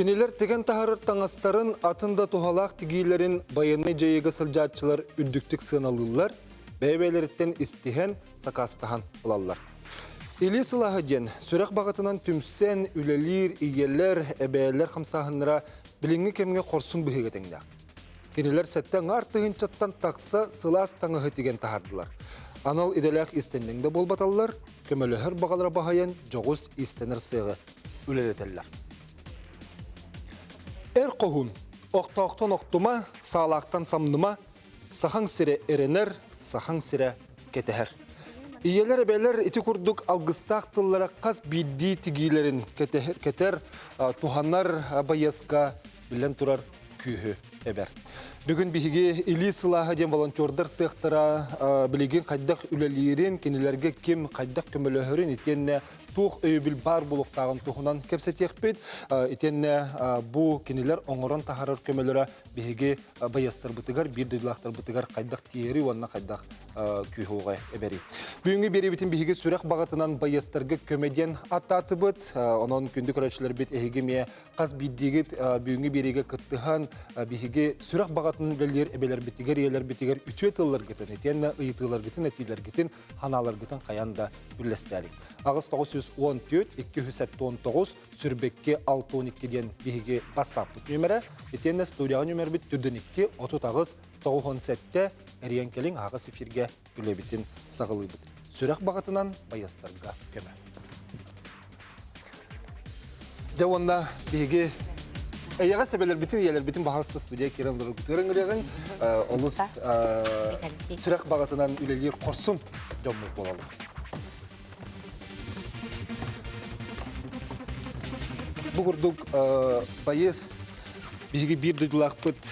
Кинилер теген тахарыр таңастарын атында тухалақ тигейлерин баянны жайыға сылжатчылар үддіктік сыналылар, бәйбәйлеріттен истихен сакастахан ұлалар. Или сылағы ден, сүрек бағытынан түмсен, үлелер, иелер, әбәйлер қамсағыныра біліңі кемге қорсын бұхегетіңді. Кинилер сәттен артығын чаттан тақса сылас таңығы теген тахардылар. Анал иделәк истенніңді болбаталар, көмөліхір бағайын жоғыз үлелетелер. Эр қоғын, оқтауқтан оқтыма, сағалақтан самныма, сахаң сире эренер, сахаң сире кетехер. Иелер әбәлер ити күрдік алғыстақ тыллара қас бидді тигейлерін кетер, туханнар байесқа білен тұрар күйі әбәр. Бүгін биһиги или сылаһа ден волонтердар сыяқтара билеген қайдақ үлелерин кенелерге кем қайдақ көмөлөһөрүн тух өйбүл бар булуктагын тухунан кепсетиекпит итенне бу кенелер оңорон тахарыр көмөлөрө биһиги баястар бытыгар бир дөйлактар бытыгар қайдақ тиери онна қайдақ күйхуга эбери. Бүгүнкү берибитин биһиги сүрек багатынан баястарга көмеден аттатыбыт онон күндү көрөчүлөр бит эһиги ме каз биддигит бүгүнкү бериге кыттыхан биһиги сүрек багатын гэлер эбелер битигер елер битигер үтүе тыллар гитен этенне ыйтылар гитен этилер гитен ханалар гитен каянда бүллестәрик. Агыс 914 219 сүрбекке 612 ден биһиги WhatsApp нөмірі этенне студия нөмер бит 42 30 917 эриен келин агыс эфирге үлебитин сагылыбыт. Сүрек багатынан баястарга көмө. Жауында биһиги Эйяға себелер бітін елер бітін бағасты студия керен дұры күтірін үреген олыс сүрек бағасынан үлелер қорсын жомыз болалы. Бұғырдық байыз биһиги бир дыдылаақпыт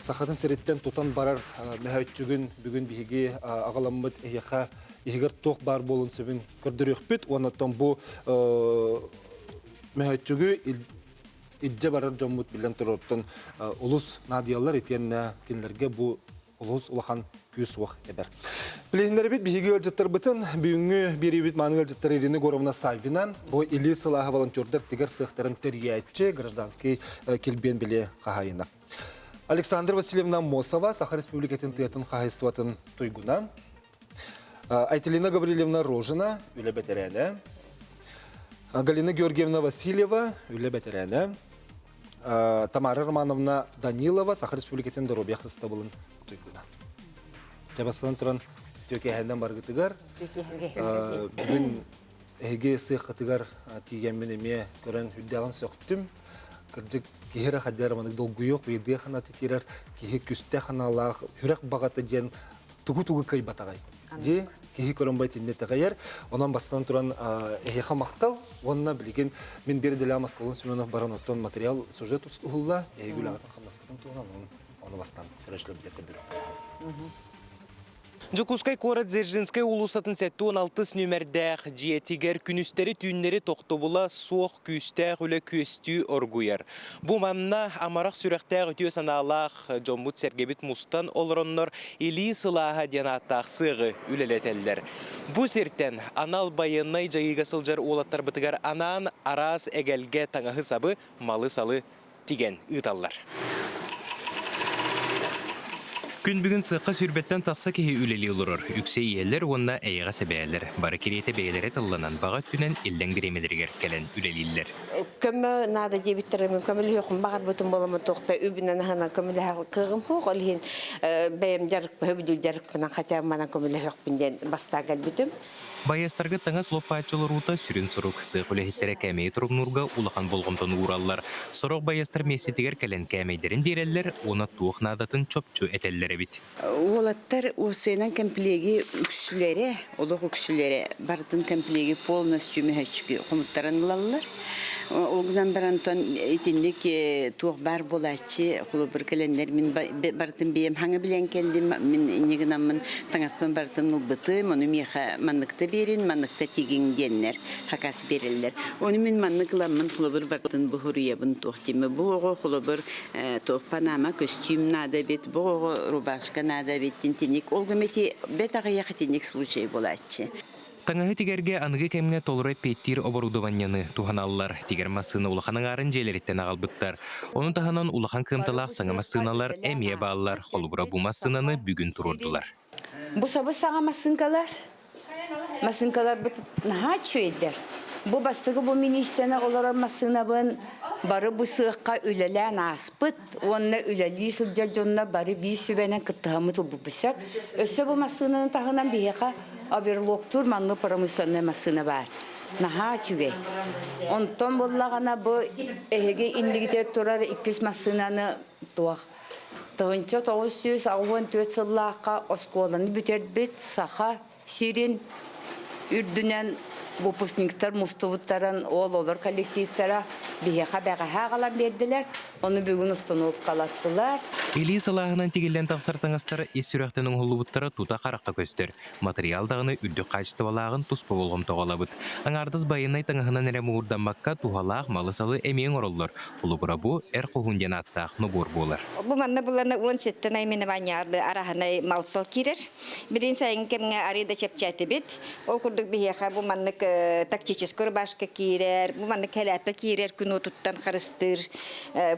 сахатын сереттен тутан барар мәһәүтчүгүн бүгүн биһиги агаламмыт эйяха иһигер тох бар болун сөбүн көрдөрөкпүт онотон бу мәһәүтчүгү идже барар жоммут билен туруптун улус надиялар итенне кинлерге бу улус улахан күс уақ эбер. Билейіндер бит биһиги өлжеттер бытын бүгүнгү берибит мааны өлжеттер ирини горовна Сальвина бу или сылаха волонтердер тигер сыхтарын терьячче гражданский келбен биле кахайына. Александр Васильевна Мосова, Саха Республикатын тыятын кахайстватын туйгуна. Айтелина Гаврилевна Рожина, үле бетерәне. Галина Георгиевна Васильева, үле бетерәне. Тамара Романовна Данилова, Саха Республикатын Христабылын туйгуна. Жабастан туран төкеһәндән баргытыгар. Бүген эге сыйхатыгар тиген менеме көрән хүддәгән сөктүм. Кырдык киһәр хәдәр маны долгуйык веде хана тикерер киһе күстә ханалар хүрәк багата дигән тугу-тугу кай батагай. Ди киһи көрәнбай тинне тәгәр. Онан бастан туран эге хамактал, онна билген мен берделә Москвалын Семенов баран оттон материал сюжет устулла, эге гүләгән хамаскан туган оны бастан көрәшләп дә Жокускай кора Дзержинскай улусатын сәтті 16 нөмірдәқ жиетігер күністері түйінлері тоқтобыла соқ күйістәқ үлі көстű оргуяр. Бұ мамна амарақ сүрәқтәқ өтіе саналақ Джомбут Сергебит Мустан олыроннор или сылаға денаттақ сығы үлелетелдер. Бұ серттен анал байыннай жайыға сылжар олаттар бұтығар анан арас әгәлге таңағы сабы малы салы тиген ұталлар. Күн бүгін сыққа сүрбеттен тақса кеге үлелі ұлырыр. Үксе иелер онна әйіға. Бары кереті бәйлері тылланан бағат түнен елден беремелергер кәлін үлелілер. Көмі. Баястарга таңас лоппаачылар ута сүрін сұру кысы құлехеттері кәмей нұрға улахан болғымтын ураллар. Сұрық баястар месетігер кәлін кәмейдерін берелер, оны туық надатын чопчу этеллері бит. Олаттар осенан комплеги үксүлере, олық үксүлере, бардын комплеги полностью мехачки қомыттарын лаллар. Олгынан бір антон итинник туох бар болачы хулу бір календар min бартын бейем хаңы билен келдим min инегинамын таңаспын бартын улбыты мону меха манныкта берин манныкта тигин деннер хакас берилер оны min манныкламын хулу бір бартын бухуриябын туохтиме буого хулу бір туох панама костюм бит буого рубашка надо бит тинтиник олгомети бетага яхатиник случай болачы Таңағы тигерге анығы кемге толыры петтир оборудованияны туханаллар. Тигер массыны улаханың арын желереттен ағалбыттар. Оның таханан улахан кымталақ саңа массыналар әмие балалар. Холубура бу массынаны бүгін турурдулар. Бу сабы саға масынкалар. Масынкалар бу наха чөйдер. Бу бастығы бу министрена олара масынабын бары бу сыаққа үлелән аспыт. Онна үлели сылжар жонна бары бей сүбәнен кыттығамы тыл бу бісәк. Өсі бу масынын тағынан бейеқа аверлоктур манны промысловный масына бар. Наха чүбей. Онтон боллағана бу эһеге индигите турар 200 масынаны туақ. Ауын төт сыллаққа осколаны бүтербет саха сирен үрдінен выпускниктар мустубуттарын ол олар коллективтара бияқа бәғаға қалан берділер. Оны бүгін установкалаттылар. Или салағынан тигелден тақсартаңастар ес сүрәқтінің ұлыбыттары тута қараққа көстер. Материалдағыны үрді қачты балағын тұспы болғым тоғалабыт. Аңардыз байынай таңағынан әрі мұғырданбаққа тухалақ малы салы әмең орылыр. Ұлыбыра бұ әр қоғынден аттақ нұбор болар. Бу манна буланы он сеттен аймене ванярлы араханай малсал кирер. Бирин сайын кемге арида чепчаты бит. Ол курдук бияха бу маннык тактический рубашка кирер, бу маннык хәләпе кирер күн туттан харыстыр,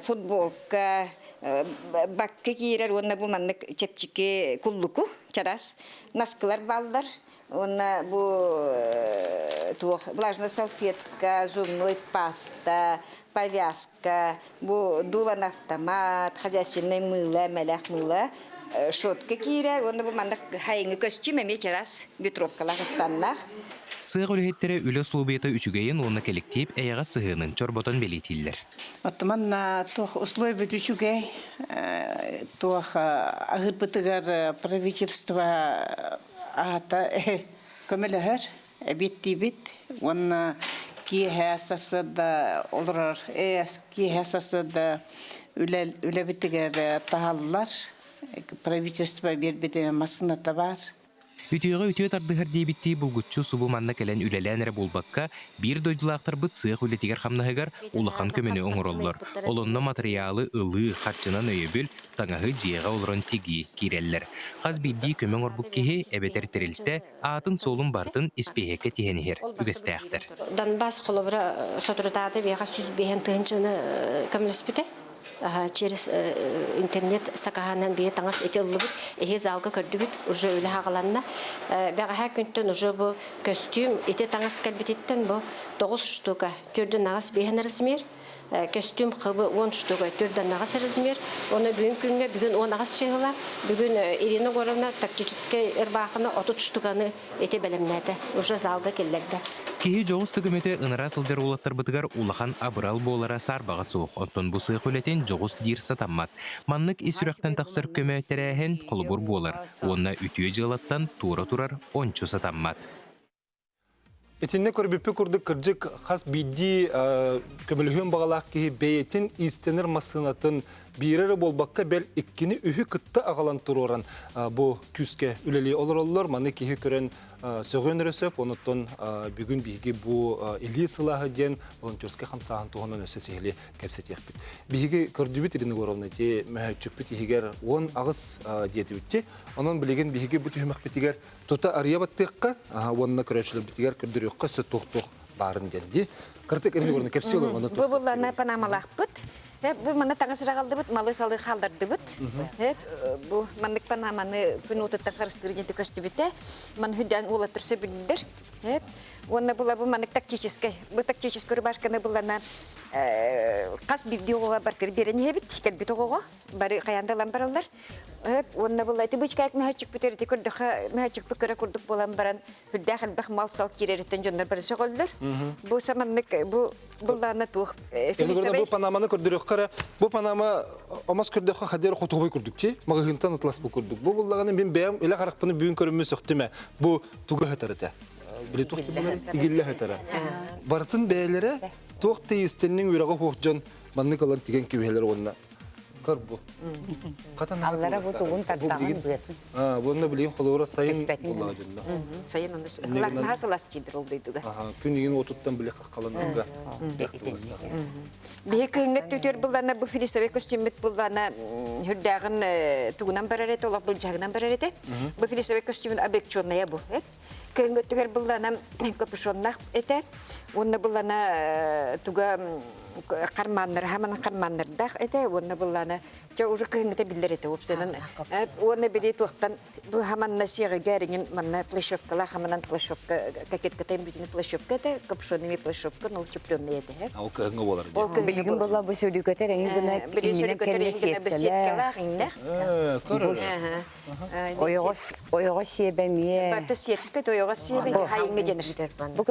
футболка, э, бакка кирер, онна бу маннык чепчике куллуку чарас, наскылар балдар. Онна бу э, туох влажная салфетка, зубной паста, повязка, бу дулан автомат, хозяйственное мыло, мәләх мыло, э, шотка кире, онда бу мандак хайыңы костюм эме чарас, битровкалар станнах. Сыға өліхеттері үлі сұлбеті үчігейін оны коллектив әйіға сығының чорботон белетілдер. Оттоман на тох условия бүтүшүгө тох агырбытыгар правительство ата көмөлөһөр эбиттибит онна ки хэсасыда олорор э ки хэсасыда үлел үлебитигер тахаллар правительство бербете масыната бар Үтіғі үтіғі тардығыр дейбітті бұлгүтчу субу манна кәлен үлелән әрі болбаққа бір дойдылақтар бұт сыйық үлетігер қамнағығар улахан көмені оңыроллар. Олонны материалы ылы қарчынан өйебіл таңағы жиыға олырын тиги киреллер. Қаз бидді көмен орбук кеге әбетер терілті атын солын бартын іспейеке тихенігер үгістәқтір. Донбасс холобра сотрудады бега сүз бehen тыгынчыны көмлөспүтэ. Через э, интернет сакаһанан бие таңас эти ыллыбыт, эхе залга көрдүгүт, уже үле хагаланна. Бага ха күнтөн уже бу костюм эти таңас калбититтен бу 9 штука. Төрдөн нагас бehen Э, Костюм кыбы 10 штука, төрдөн нагас размер. Оны бүгүн күнгө бүгүн 10 нагас чыгыла. Бүгүн э, Ирина Горовна тактический эрбахына 30 штуканы эти белемнәде. Уже залга келлерде. Кеһи жоғыз түгіметі ыныра сылжар улаттар бұтыгар улахан абырал болара сарбаға суық. Онтон бұ сыйық өлетін жоғыз дир сатаммат. Маннык исүрәқтен тақсыр көмөттерәһен қолыбыр болар. Онна үтіе жылаттан тура турар ончу сатаммат. Этинне көрбеппе курдук кыржык хас бидди көмөлүхөн багалак ки бейтин истенер масынатын бирere болбакка бел иккини үһү кытта агалан туруран бу күскө үлели олороллор маны кихи көрөн сөгөн ресеп онуттон бүгүн биги бу или сылахы ден волонтерский хамсахан тугонон өсө сехли кепсетиякпит биги көрдүбүт ирини горовна те мэчүкпит ихигер он агыс диетибитти онон билеген биги бу түһмөкпитигер тута арыябаттыкка онна көрөчүлөр битигер көрдүрөккө сө тух тух барын денди кыртык ирини горовна кепсиолор оны Бу булларна панамалахпыт. Хеп бу мана таңысыра калдыбыт, малы салы калдырдыбыт. Хеп бу мандык панаманы күн утытта карыстырып жете көстүбүтэ. Ман хүдән ула турса билдер. Хеп онна була бу мандык тактический. Бу тактический рубашканы булларна кас видеога бар кир берени хебит, кел бит ого. Бары каянда Хеп онна була ти бычка ак мәчүк битер ти көрдүк мәчүк бикера көрдүк булан баран хүдә хәл бах мал сал киререттен жондар бар шөгөллөр. Бу саманнык бу булларна тух. Энгөрнө бу панаманы көрдүрөк кара. Бу панама омас көрдүк хадер хотубай көрдүк чи. Магагынтан атлас бу көрдүк. Бу буллаганы мен бәям эле каракпыны бүгүн көрүмө сөктүмө. Бу туга хатарыта. Биле тухты буны игилле хатара. Бартын бәйләре тох тейстеннең үрәгә хохҗан манны калан тиген кибелер онна. Кыр бу. Катан Аллара бу тугун тартаган быатын. А, буны билейин холора сайын булла жында. Сайын күнүгүн отуттан биле каланга. Бие кынгыт түтөр буллана бу филисове костюмет буллана хүрдагын тугунан барарет олак бул жагынан барарете. Бу филисове бу. Түгер буллана капюшоннах эте. Онна буллана туга карманнар, хаман карманнардах эте, онна уже кынгыта билдер эте опсенен. Онна били туктан бу хаман насига гәринен манна плащевкала, хаманан плащевка, какетка тем бүтүн плащевка эте, капюшонными плащевка, но утепленный эте. Кыгыңа болар. Ол Билигин болла бу сөйлүкөтөр эң гына себе. Бу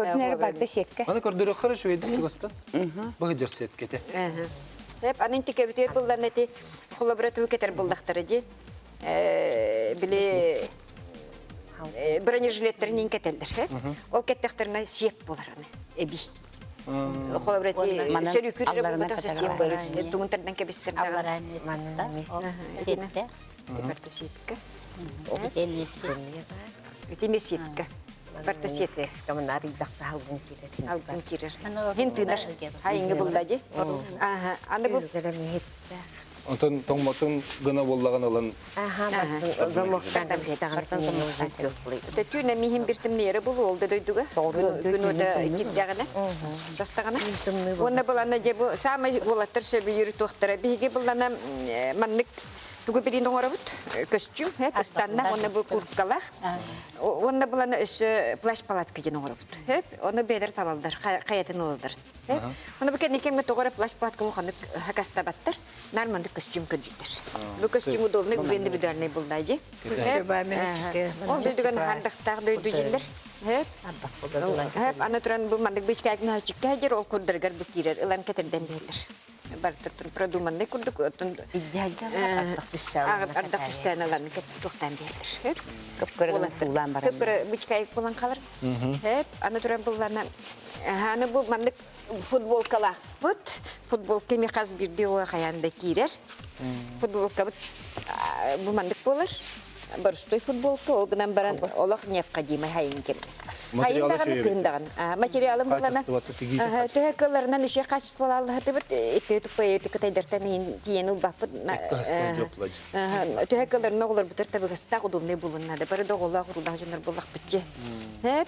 сетке. Аны хорошо эди чугаста. Бага жерсет кете. Деп, анын тике бітер бұлдан әті қолабыратуы кетер бұлдақтары де. Біле бронежилеттерінен кетелдер. Ол кеттектеріне болар аны. Қолабыраты Сепкі. Камын аридақта халгын керер. Алгын кирер. Хин. Аха. Аны Онтон тоңмотун гына боллаган алан Аха, михим бул олды дойдуга. Күнөдө китдягана. Жастагана. Онна булана же бу самый булаттар сөбүлүр туактара. Биге булана маннык тугу бирин оңорабут. Костюм, хэ, астанна, онна бу курткалар. Онна булана өсө плащ палатка жен оңорабут. Хэ, оны бедер талалдар, каятын олдар. Оны бу кенекен ме тогора плащ палатка луханы хакастабаттар. Нормальный костюм көдүтөр. Бу костюм удобный, уже индивидуальный булдайжы. Ол дүйдігін хандықтағы дүйді жендер. Хеп, хеп, ана туран бұл мандық кәйгін хачыққа ол күрдіргер бұл тұр продуманный күрдік, отын ардақ түстән ылан туқтан бейлер. Кыпкыргын сулан барам. Кәйг болан қалыр. Ана туран бұл лана, аны бұл мандық футболкалақ бұт, футболка ме қаз бірде оға қаянда. Футболка бұт, бұл мандық болыр. Барыстой футболка, ол гынан баран олақ необходимый хайын келді. Материалы Хайын шею тыгындаган. Материалым тиги Төһәккәләреннән үше бит тупа эти тиен ул булак битче. Хәп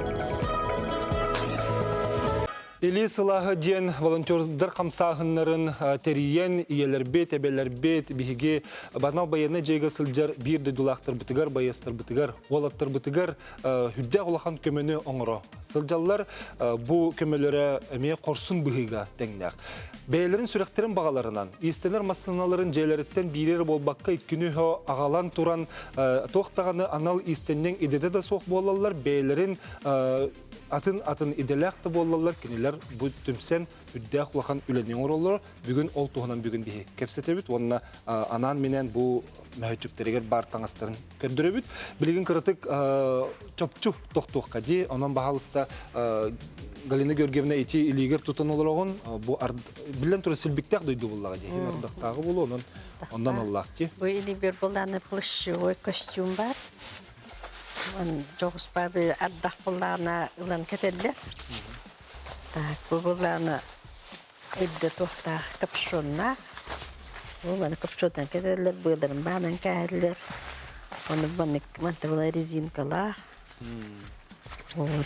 Или сылағы ден волонтердар қамсағынларын териен, иелербет, әбелербет, биһиге банал баяны жайга сылжар бирді дулақтыр бытыгар, баястыр бытыгар, олаттыр бытыгар, хүдді олахан көмені оңыро. Сылжаллар бұ көмелері әме қорсын бұхиға тәңнәқ. Бәйлерін сүректерін бағаларынан, истенер мастаналарын жайларыттен бирер болбаққа иткүні хо ағалан туран тоқтағаны анал истеннен идеде да соқ болалар, бәйлерін атын атын иделәкті болалар, кенелер бұ түмсен үддәк улахан үләнен оролар, бүгін ол туғынан бүгін бихи кепсетебіт, онына анан менен бұ мәхөтчіктерегер бар таңастарын көрдіребіт. Білген кырытык чопчу тоқтуққа де, онан бағалыста Галина Георгиевна эти илигер тутан олорогон бу билен тура силбиктак дойду буллага. Хин ардактагы болу онон ондан Аллах ти. Bu ili bir bulana plışçı kostüm var. On çoğus babi addak bulana ulan keteller. Tak bu bulana hüdde tohta kapşonla. Bu bana kapşondan keteller, bıdırın banan keteller. Onu bana mantı bula rezinkalar. Вот,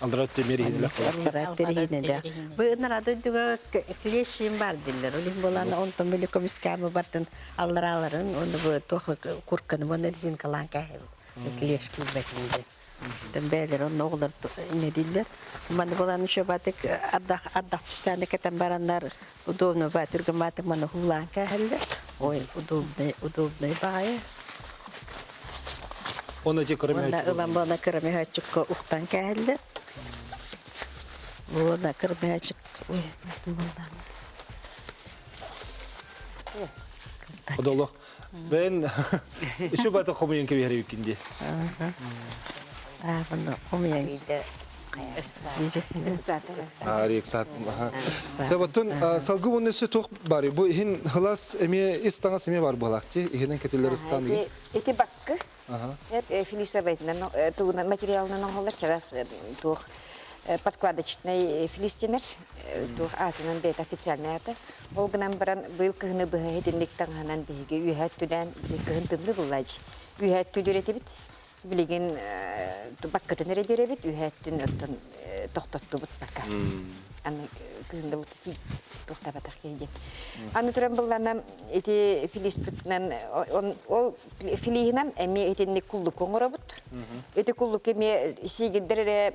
Алдрат темери хиделек болар. Терхинеде. Bu ınara duyduğu kileşim var diller. Olim bolana ondan böyle komiskamı bardan allaraların onu bu tohu kurkanı bana rezin kalan kahve. Kileş kılbekinde. Tembeler onun oğullar ne diller. Bana bolan şu batık addak addak tüstane keten baranlar udobnu batırgı batık bana hulan kahve. Oy udobnu udobnu baye. Оны ылан бана кәлле. Онна кырмыхачык. Ой, болдан. Одоло. Ben şu batı komuyen ki bir yükündü. А, Арик сат. Салгы. Бу хин эме бар балакчы. Ихинен. Эти баккы. Тугуна материалынан чарас тух подкладочный филистинер тух атынан бет официальный аты. Ол гынан баран быйыл кыгыны быһы хединлик таңанан биһиге үйһәт түдән кыгын тымны буллаҗ. Үйһәт түдүрәте бит. Билеген баккатын эре беребит үйһәттин өттөн тохтотту бут бакка. Аны кыгында бут ти тохтабатак кейден. Аны туран буллана эти филиспитнен ол филихинан эми этинник куллук коңоробут. Эти куллук эми сигиддере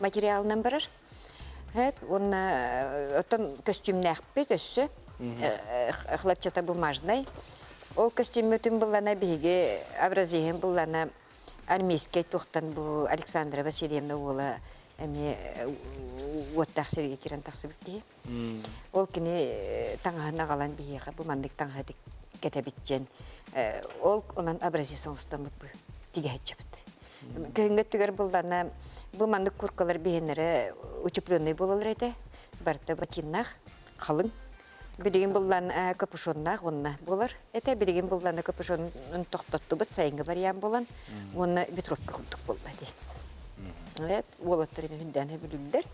материалынан барар. Хәп, онна отон костюмнах бит өссө. Хлопчата бумажный. Ол костюм өтүн буллана биге образиен буллана армейский тухтан бу Александра Васильевна ула эми уоттах серге кирен таксыбыкти. Ол кини таңахына калан биге бу мандык таңахы кетебитчен. Ол онан образиен соңстан бу тигәчәбит. Көнгө түгер бу мандык куркалар бихенере утепленный болалар эте. Барта ботиннах калың. Билеген буллан капюшоннах онна болар. Эте билеген буллан капюшонын токтотту бут сайынга барьян болан. Онна ветровка курдук болду ди. Эт, болоттар эми хүндән билүлдер.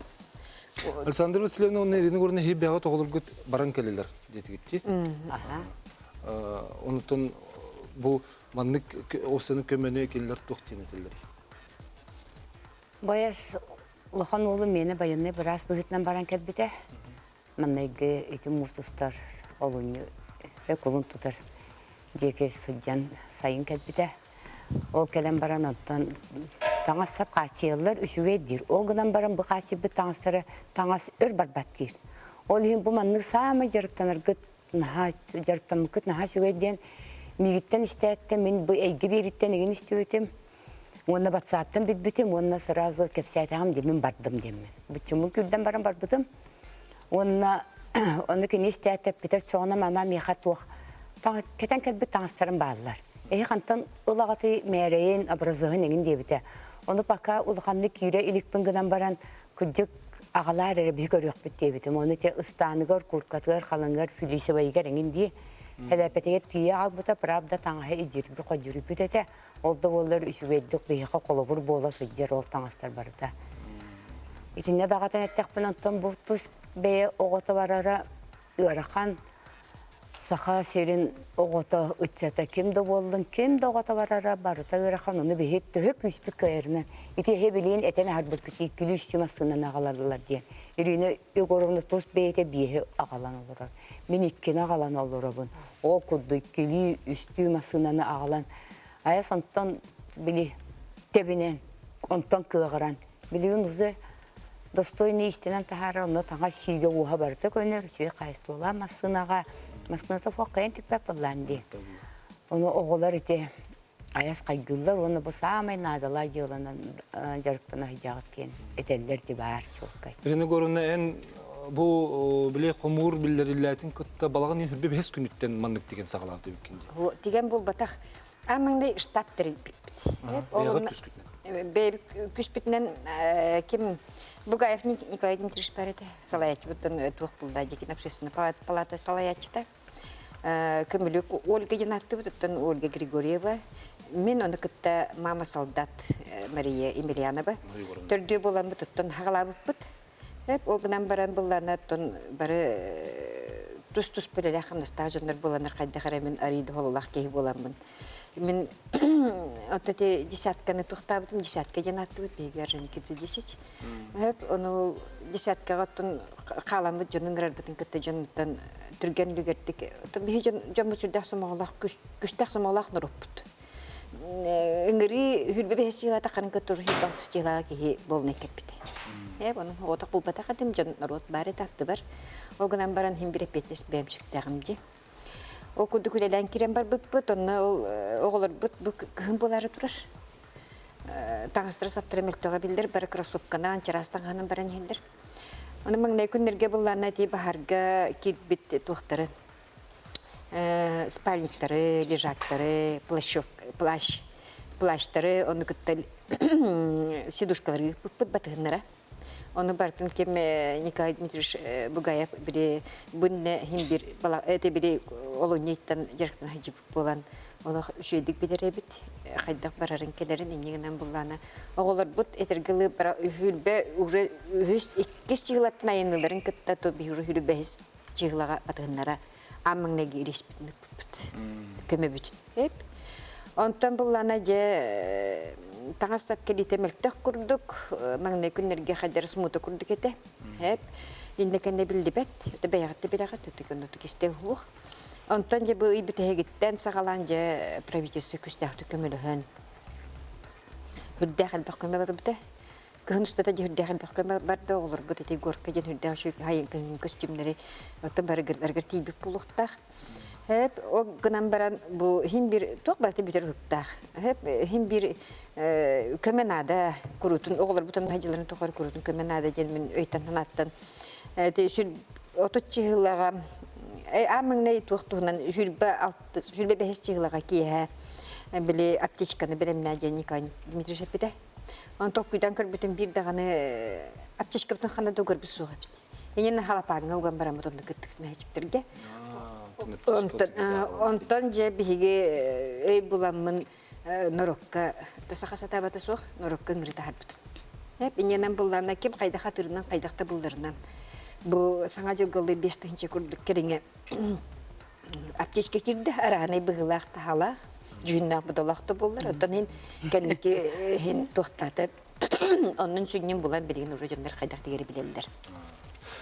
Александр Васильевна onun elini görüne hep yağı toğulur güt baran keleler dedi gitti. Onutun bu manlık o senin kömene keller Бояс лохан улы мені байынны біраз бұғытнан баран кәлбіде. Маннайғы эти мусустар олуны өкулун тутар. Деке судьян сайын кәлбіде. Ол кәлем баран оттан таңас сап қасиялар үшуге дир. Ол гынан баран бұ қаси бұ таңастары таңас өр барбат дир. Ол ең бұ самы жарықтанар жарықтан ден мигиттен істәтті мен бұ әйгі беріттен еген. Онна батсаптан бит битим, онна сразу кепсәйтәгем демен бардым демен. Битчумы күрдән барам бар бутым. Онна онны кини истәтеп битер соңна мама миха тух. Та кетен кет бит таңстырым баллар. Эһи хантан улагаты мәрәйен образыгын еген дебите. Оны пока улханны кире иликпин гынан баран күҗик агалар эре бик көрөк бит дебите. Оны те ыстаныгар куркатыгар халынгар филисе байгар еген ди. Хәләпәтегә тия албыта правда таңа иҗир бу каҗүри битете. Олда болар үшүбеддик бейха колобур бола сөйдер ол таңастар барда. Итинне дагатан эттекпен антон бу тус бее огото барара саха серин огото үтсәтә кимде болдың кимде огото барара барыта ырахан уны бейет төһөк үспүк кайрынан. Ити хебилин этен харбык ки күлүш чимасынан агаларлар диен. Ирине өгөрөмне тус бейте бие агалан олорар. Мен иккен агалан олорабын. О кудды кили үстү масынан агалан. Ая сонтон били тебинен, онтон кыгыран. Билигин узе достойный истинен тахара, онно таңа сиге уха барды көнер, сүйе қайыстула масынаға, масыната фоқайын типпе пылланди. Оны оғылар ите аяс қайгылар, оны бұл самай надала жылынан жарықтана хижағыт кен, этеллер де бар чоққай. Ирини görüne en bu bile komur billerillätin kıtta balağın hürbe behes günütten manlık digen sağladı bükünde. Тиген бул батах амыңды штаттыр бит. Бeygat küskütlen. Бейбик күспитнен ким Бугаев Николай Дмитриевич барыды. Салаят буттан тух булда декин общественная палата салаятчыта. Көмілік Ольга Янатты буттан Ольга Григорьева. Мен оны кытта мама солдат Мария Емельянова. Төрдү болан буттан хагалабып бут. Хеп олгынан баран буллана тон бары тус-тус белеле хамнаста жондар буланар кайда харамен ариды хололах кеһи буламын. Мен вот эти десятканы тухтабытым, десятка жанаттыбыт, бейгер және кетсе десять. Әп, оны ол десяткаға тұн қаламы жонын ғарбытын кітті жонуттан түрген үлгердік. Бейі жон мүсірдәк самағылақ, күстәк самағылақ нұрыппыт. Үңірі хүрбе бәс жиғлата қарын көт тұры хит алтыс жиғлаға кейі болын екет біті. Оның отық бұл бата қадым жон нұрот бары татты бар. Оғынан баран хим бір эппетес бәмшіктәғым де. Ол күдді күлелән кирен бар бұт бұт, ол оғылыр бұт бұт кығын болары тұрар. Таңыстыра саптыры мөлтіға білдір, бары кроссовкана анчарастан ғанын баран елдір. Оны маңнай күннерге бұлларына тей бахарға кирбит туқтары. Спальниктары, лежактары, плащ, плащ, плащтары, оны күттіл сидушкалары бұт батығынлара. Оны бартын кем Николай Дмитриевич Бугаев бири бунне хим бир бала эте бири олонниттан жарктан хажып болан. Оны шүйдик бидеребит хайдак барарын келерин иннигенен буллана. Оголор бут этергелы бара хүлбе уже хүс иккис чыгылаттын айыныларын кытта то би уже хүлбес чыгылага батыннара аммыңнеги иреспитин көмө бүт эп. Онтон буллана же таңассак келите мелтек курдук маңне күннерге хадер смута курдук эте хеп индекенде билдибет те баягатты билагат те күнөтү кистел хух онтон же бу ибитегиттен сагалан же правительство күстәхтү көмөлөһөн. Хүрдәхәл бак көмө бар бите кыһын устата же хүрдәхәл бак көмө бар да олор бу тети горка же хүрдәх шу хайын костюмнары отон барыгырларга тибип булуктах Hep o gınan baran bu him bir tok batı bitir. Hep him bir kömenada kurutun oğullar bütün hacıların tokar kurutun kömenada gelmin öytan hanattan. Te şu otot çığılağa amın ne tuğtuğundan jülbe altı jülbe behes ki ha. Bile apteçkanı beremna Николай Дмитрий Шепете. Он ток күдән көр бүтән бир даганы аптечка бүтән хана бит. Яңа халапагын уган барам кыттык мәҗиптергә. Онтон же биһиге өй буламмын норокка тосаха сатабата суох норокка ыңрыта харбыт. Хеп иненен булларна ким кайда хатырынан кайдакта булдырынан. Бу саңа жылгылы 5 тынчы күрдүк кереңе. Аптечке кирди араны быгылак тахалак. Жүннак будалакта булдыр. Онтон ин кенники хин тохтатып Онун сүннен булан берген уже жондар кайдак дегери билелдер.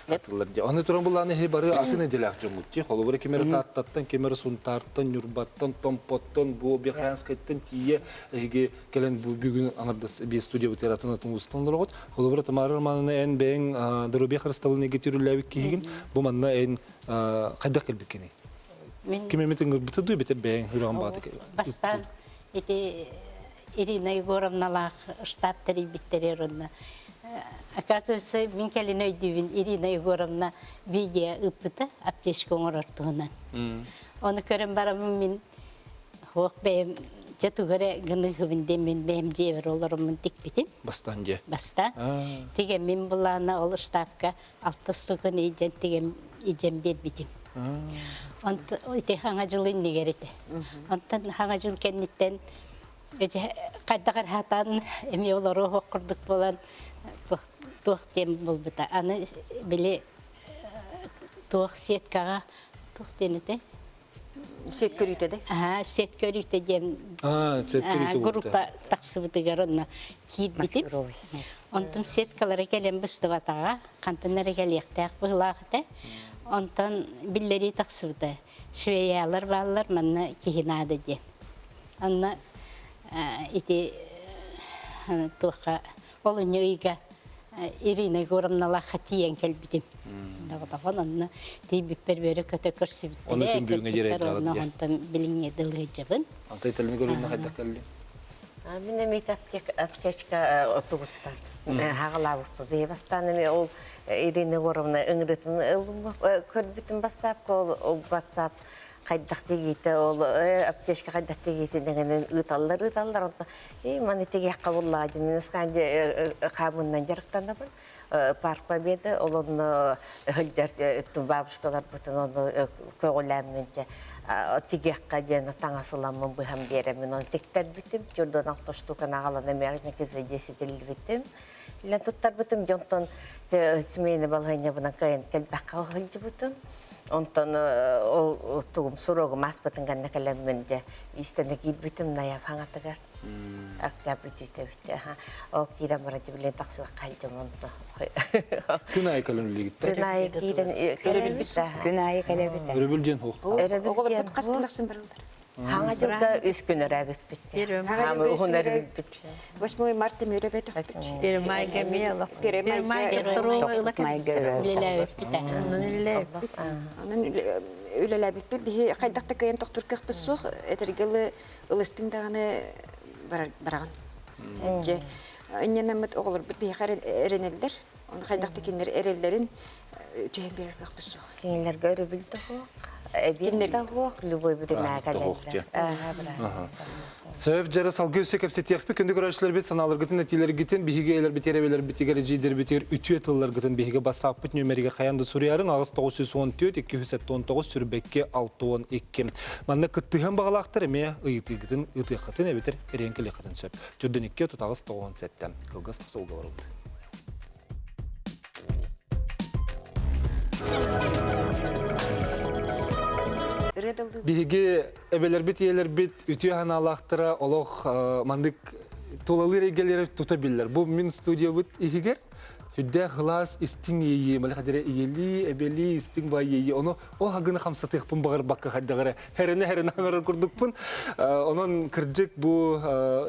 Атылар. Аны туран буланы хе бары атын эделак жомутти. Холовыр кемер таттаттан, кемер сунтарттан, юрбаттан, томпоттан, бу беханскайттан тие эге келен бу бүгүн анардас би студия бутератын тungustan лорот. Холовыр тамарыр манына эн бен дөрөбе христалны гетирүләбик кигин. Бу манна эн кайда келбекени. Мен Кеме метен гырбыты ду бете бен хүрән баты. бастан Ирина Егоровналах штаб терибиттерерунна. Оказывается, мен келин өйдүбүн Ирина Егоровна видео ыппыта аптечка оңорортуунан. Оны көрөн барамын мен хок бэм жатугары гыны хыбынде мен бэм жебер оларымын тикпитим. Бастан же. Баста. Тиген мен булана ол штабка алты стукын ижен тиген ижен бербитим. Онта ите хаңа жыл иннигерите. Онтан хаңа жыл кенниттен Эже кайдагар хатан эми олары хоккурдук болан туох тем болбута. Аны биле туох сеткага туох денете. Сет сет көрүтө дем. А, цеткери Группа таксыбытыгар онна киирбитип. Онтум сеткалары келен быстыбатага. Онтан биллери таксыбыта. Швеялар манна кихинады де. Анна ити туха олуня ыйга Ирина Егоровна хатиен келбитим. Дагы анна тей биппер бере көтө көрсүбүт. Оны күн бүгүнгө жерет жагат же. Онтан билиңе дылы жабын. Антай телне көрүнө кайда келди. Мен эмит аптечка отугуттар. Хагалабып бебастан эме ол Ирина Горовна ыңрытын көрбүтүн бастап ол бастап кайдак дегейте ол аптечка кайдак дегейте деген ыталлар ыталлар онта и маны теге якка буллады мен сканде камындан жарыктанабын. Парк победы бабушкалар бүтүн оны теге жена таңасыламын быхам беремин оны тектер журдан алты хылжы бутум. Онтон э, ол тугум сурогу маспытын ганна калеммен де истене килбитим наяп хаңатыгар. Актап бүтүтө бүтө. Ха. О кира мара дибилен таксыга кайдым онто. Күнай кирен керебитте. Күн айы кәлебіті. Өрөбүлден бут кас кылаксын барылдар. Хаңа жылда үс күн өрәбит битте. Хаңа хунар бит. 8 марта кайдакта кайын токтур кыппыз сух этергелы ылыстың даганы бараган. Эже инненемет оглор бит би харен эренелдер. Оны түйен берер. Кинилер көрү билди хо. Эбинде хо любой жары саналыр нәтилер сүриярын ағыз 914 219 сүрбекке 612 манна кыттыған бағалақтыр эме ыйты гітін ыты қытын әбетер әренкілі қытын сөп. Түрдінікке тұтағыз 97 қылғыз тұтылғы барылды Редалды Биһиги эбелербит иелербит үтүө ханаалаахтара олох э, мандык тулалыр эгелери тута биллер. Бу мин студиябыт ихигер хүддә хлас истиң ии, малхадере иели, эбели истиң бай ии. Оно о хагына хамсатык пун багыр бакка хаддагыра. Херене херене аңар курдук пун. Онон кырдык бу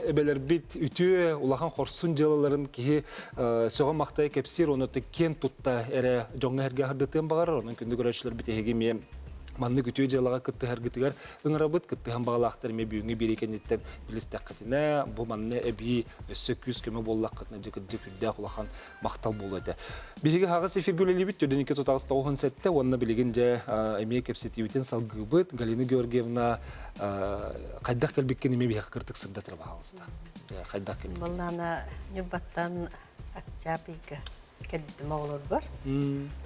эбелербит үтүө улахан хорсун жылаларын ки сөгөн мактай кепсир оны кен тутта эре жоңга херге хардытын багар. Онон күндү көрөчлөр битеге мен манны күтүө жалага кытты харгытыгар ыңырабыт кытты хам багалаактар ме бүйүңү берекенеттен билистаккатина бу манны эби өссө күз көмө боллаккатына жык жык үддэ кулахан мактал болуэте бириги хагыс эфир гүлелибит жөдөнүкө тутагыс тоғын сетте онна билигин же эме кепсетибитин салгыбыт галина георгиевна кайдак келбиккен эме бияка кыртык сырдатыр баалыста кайдак келбик Баллана нюбаттан Октябрьга кеддим оғлар бар.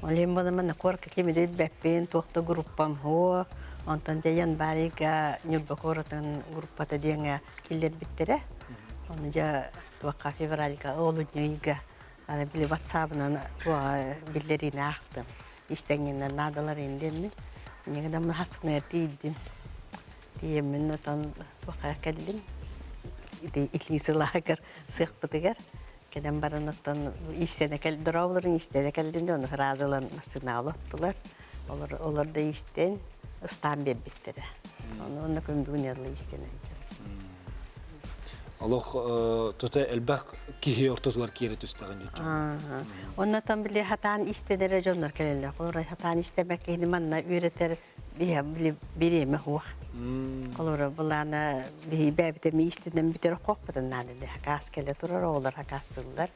Олем бана мана корка кемедет бәппен тоқта группам хо. Онтан жаян барига нюбба коратан группата деңе киллер биттере. Оны жа туака февральга олуднюйга аны биле ватсабынан туа биллерин ақтым. Истеңнен надалар индемми. Негеден мен хастына тийдим. Тиеммен отан туака келдим. Ити итлисылагар сыхпытыгар. Кеден барын оттан истене кел дровларын истене келдинде оны разылан масына алаттылар. Олар олар да истен ыстан бербиттери. Оны оны көмбүгүн ялы истене Алох тута элбак кихи ортотулар кире түстаган жутчу. Оннан биле хатан истенере жоннор келелер. Олар хатан истемек кени манна үйретер бия биле биреме хуак. Олар буланы би бәбите ми истенен битер кокпытын нады. Хакас келе турар олар хакастылар.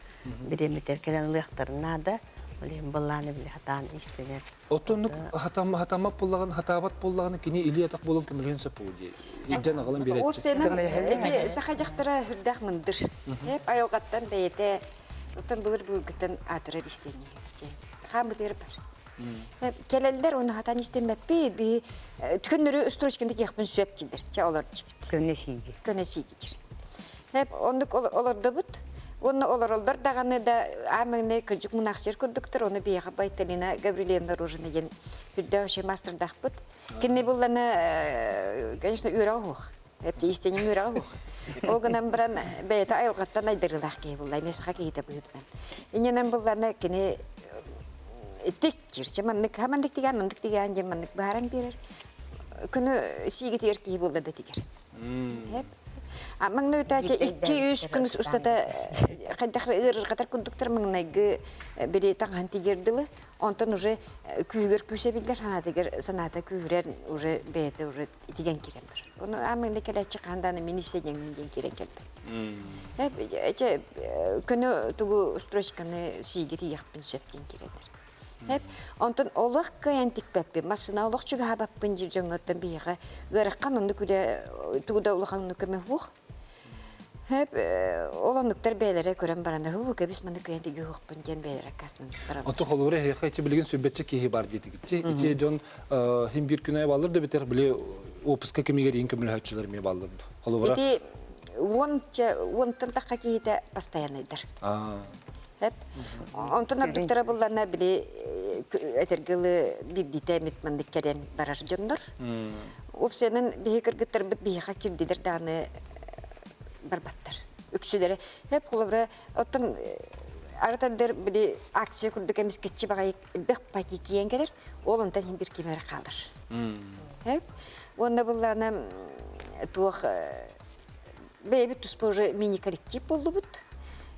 Биреме теркелен лыктарына да Олем буланы биле хатан истенер. Отонук хатам хатамап боллаган хатабат боллаган кини илиятак болон кемелен сапуди. Иджан агалын берет. Опсенен эти сахажактара хүрдах мындыр. Хеп айылгаттан бейте булыр бар. Келелдер оны хатан истемеппи би түкөннөрү строчкинде яхпын сөп жидер. Ча олар жибит. Көнне сиги. Көнөсү жидер. Хеп ондук олорда бут. Оны олоролдар даганы да амыңны кыржык мунахчер күрдүктөр, оны бияга Байталина Гаврилевна Ружина ген хүрдөгөшө мастер дахпыт. Кинне булланы, конечно, үрагох. Эпти истене үрагох. Ол гынан баран бейта айылгаттан айдырылах ки буллай, месха кейте быйыттан. Иненен булланы кине тик жирче маннык хамандык дигән, мындык дигән же маннык баран бирер. Күнү сиги тигер ки булды да тигер. Хеп Маңны өтәче 2-3 күн устата кайдахры ырыр катар күндүктөр маңнайгы бири таңхан тигердилы. Онтон уже күйгөр күсө билдер хана тигер саната күйрер уже бете уже тиген министрден мен кирен күнү тугу строчканы сиги сөптен киредер. Хеп онтон олох каян тикпеппи масына олох чуга хабаппын жир жоңоттон бияга гыраккан онду күдө тугуда улаханны көмө хух. Хеп олондуктар бейлере көрөн барандар ху кебис маны каян тиги хукпын ген бейлере касны баран. Ото холуре хейхи билген сөбетче кихи бар деди гитчи. Ити жон хим бир күнай балыр да битер биле опуска кемигер ин көмүл хачылар ме балыр. Холура. Ити вонча вонтан такка кийите постоянныйдыр. А. Хеп. Онтон ардыктара булларна биле этергылы бир дитемит мандык керен барар жоннор. Опсенен бихи кыргыттар бит бихи кирдилер даны барбаттар. Үксүләре хеп холобра оттон аратандыр биле акция күрдүк эмес кетчи багай бек паки киен келер. Ол онтан бир кемер калыр. Хеп. Онда булларна туох бэби туспоже мини коллектив болду бут.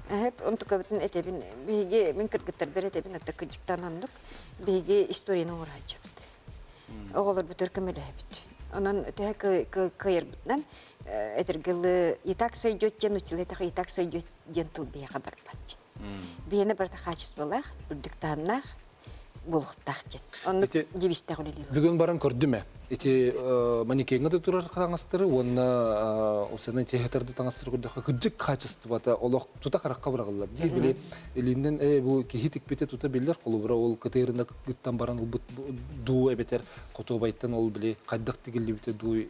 Хеп, он тука бутын этебин биге мен кыргыттар бер этебин отта кыжыктан ондук биге историяны уурачы бут. Оголор бутөр көмөлө бут. Онан төһө кыйыр бутнан этергылы итак сөйдөт учулы так итак сөйдөт жен тыл бия хабар бат. Биене бір качестволах, үрдүктаннах булуктак жет. Онны Эти- дибисте голели. Бүгін баран көрдіме. Эти манекенге де турар таңастыры, онна осынан техетарды таңастыры көрді. Күджік качествода олық тута қараққа бұрағылар. Дей біле, елінден э, бұл кехитик бете тута белдер, қолы бұра ол кытырында күттан баран ол ду әбетер, қото байттан ол біле қайдақ тегілі бете ду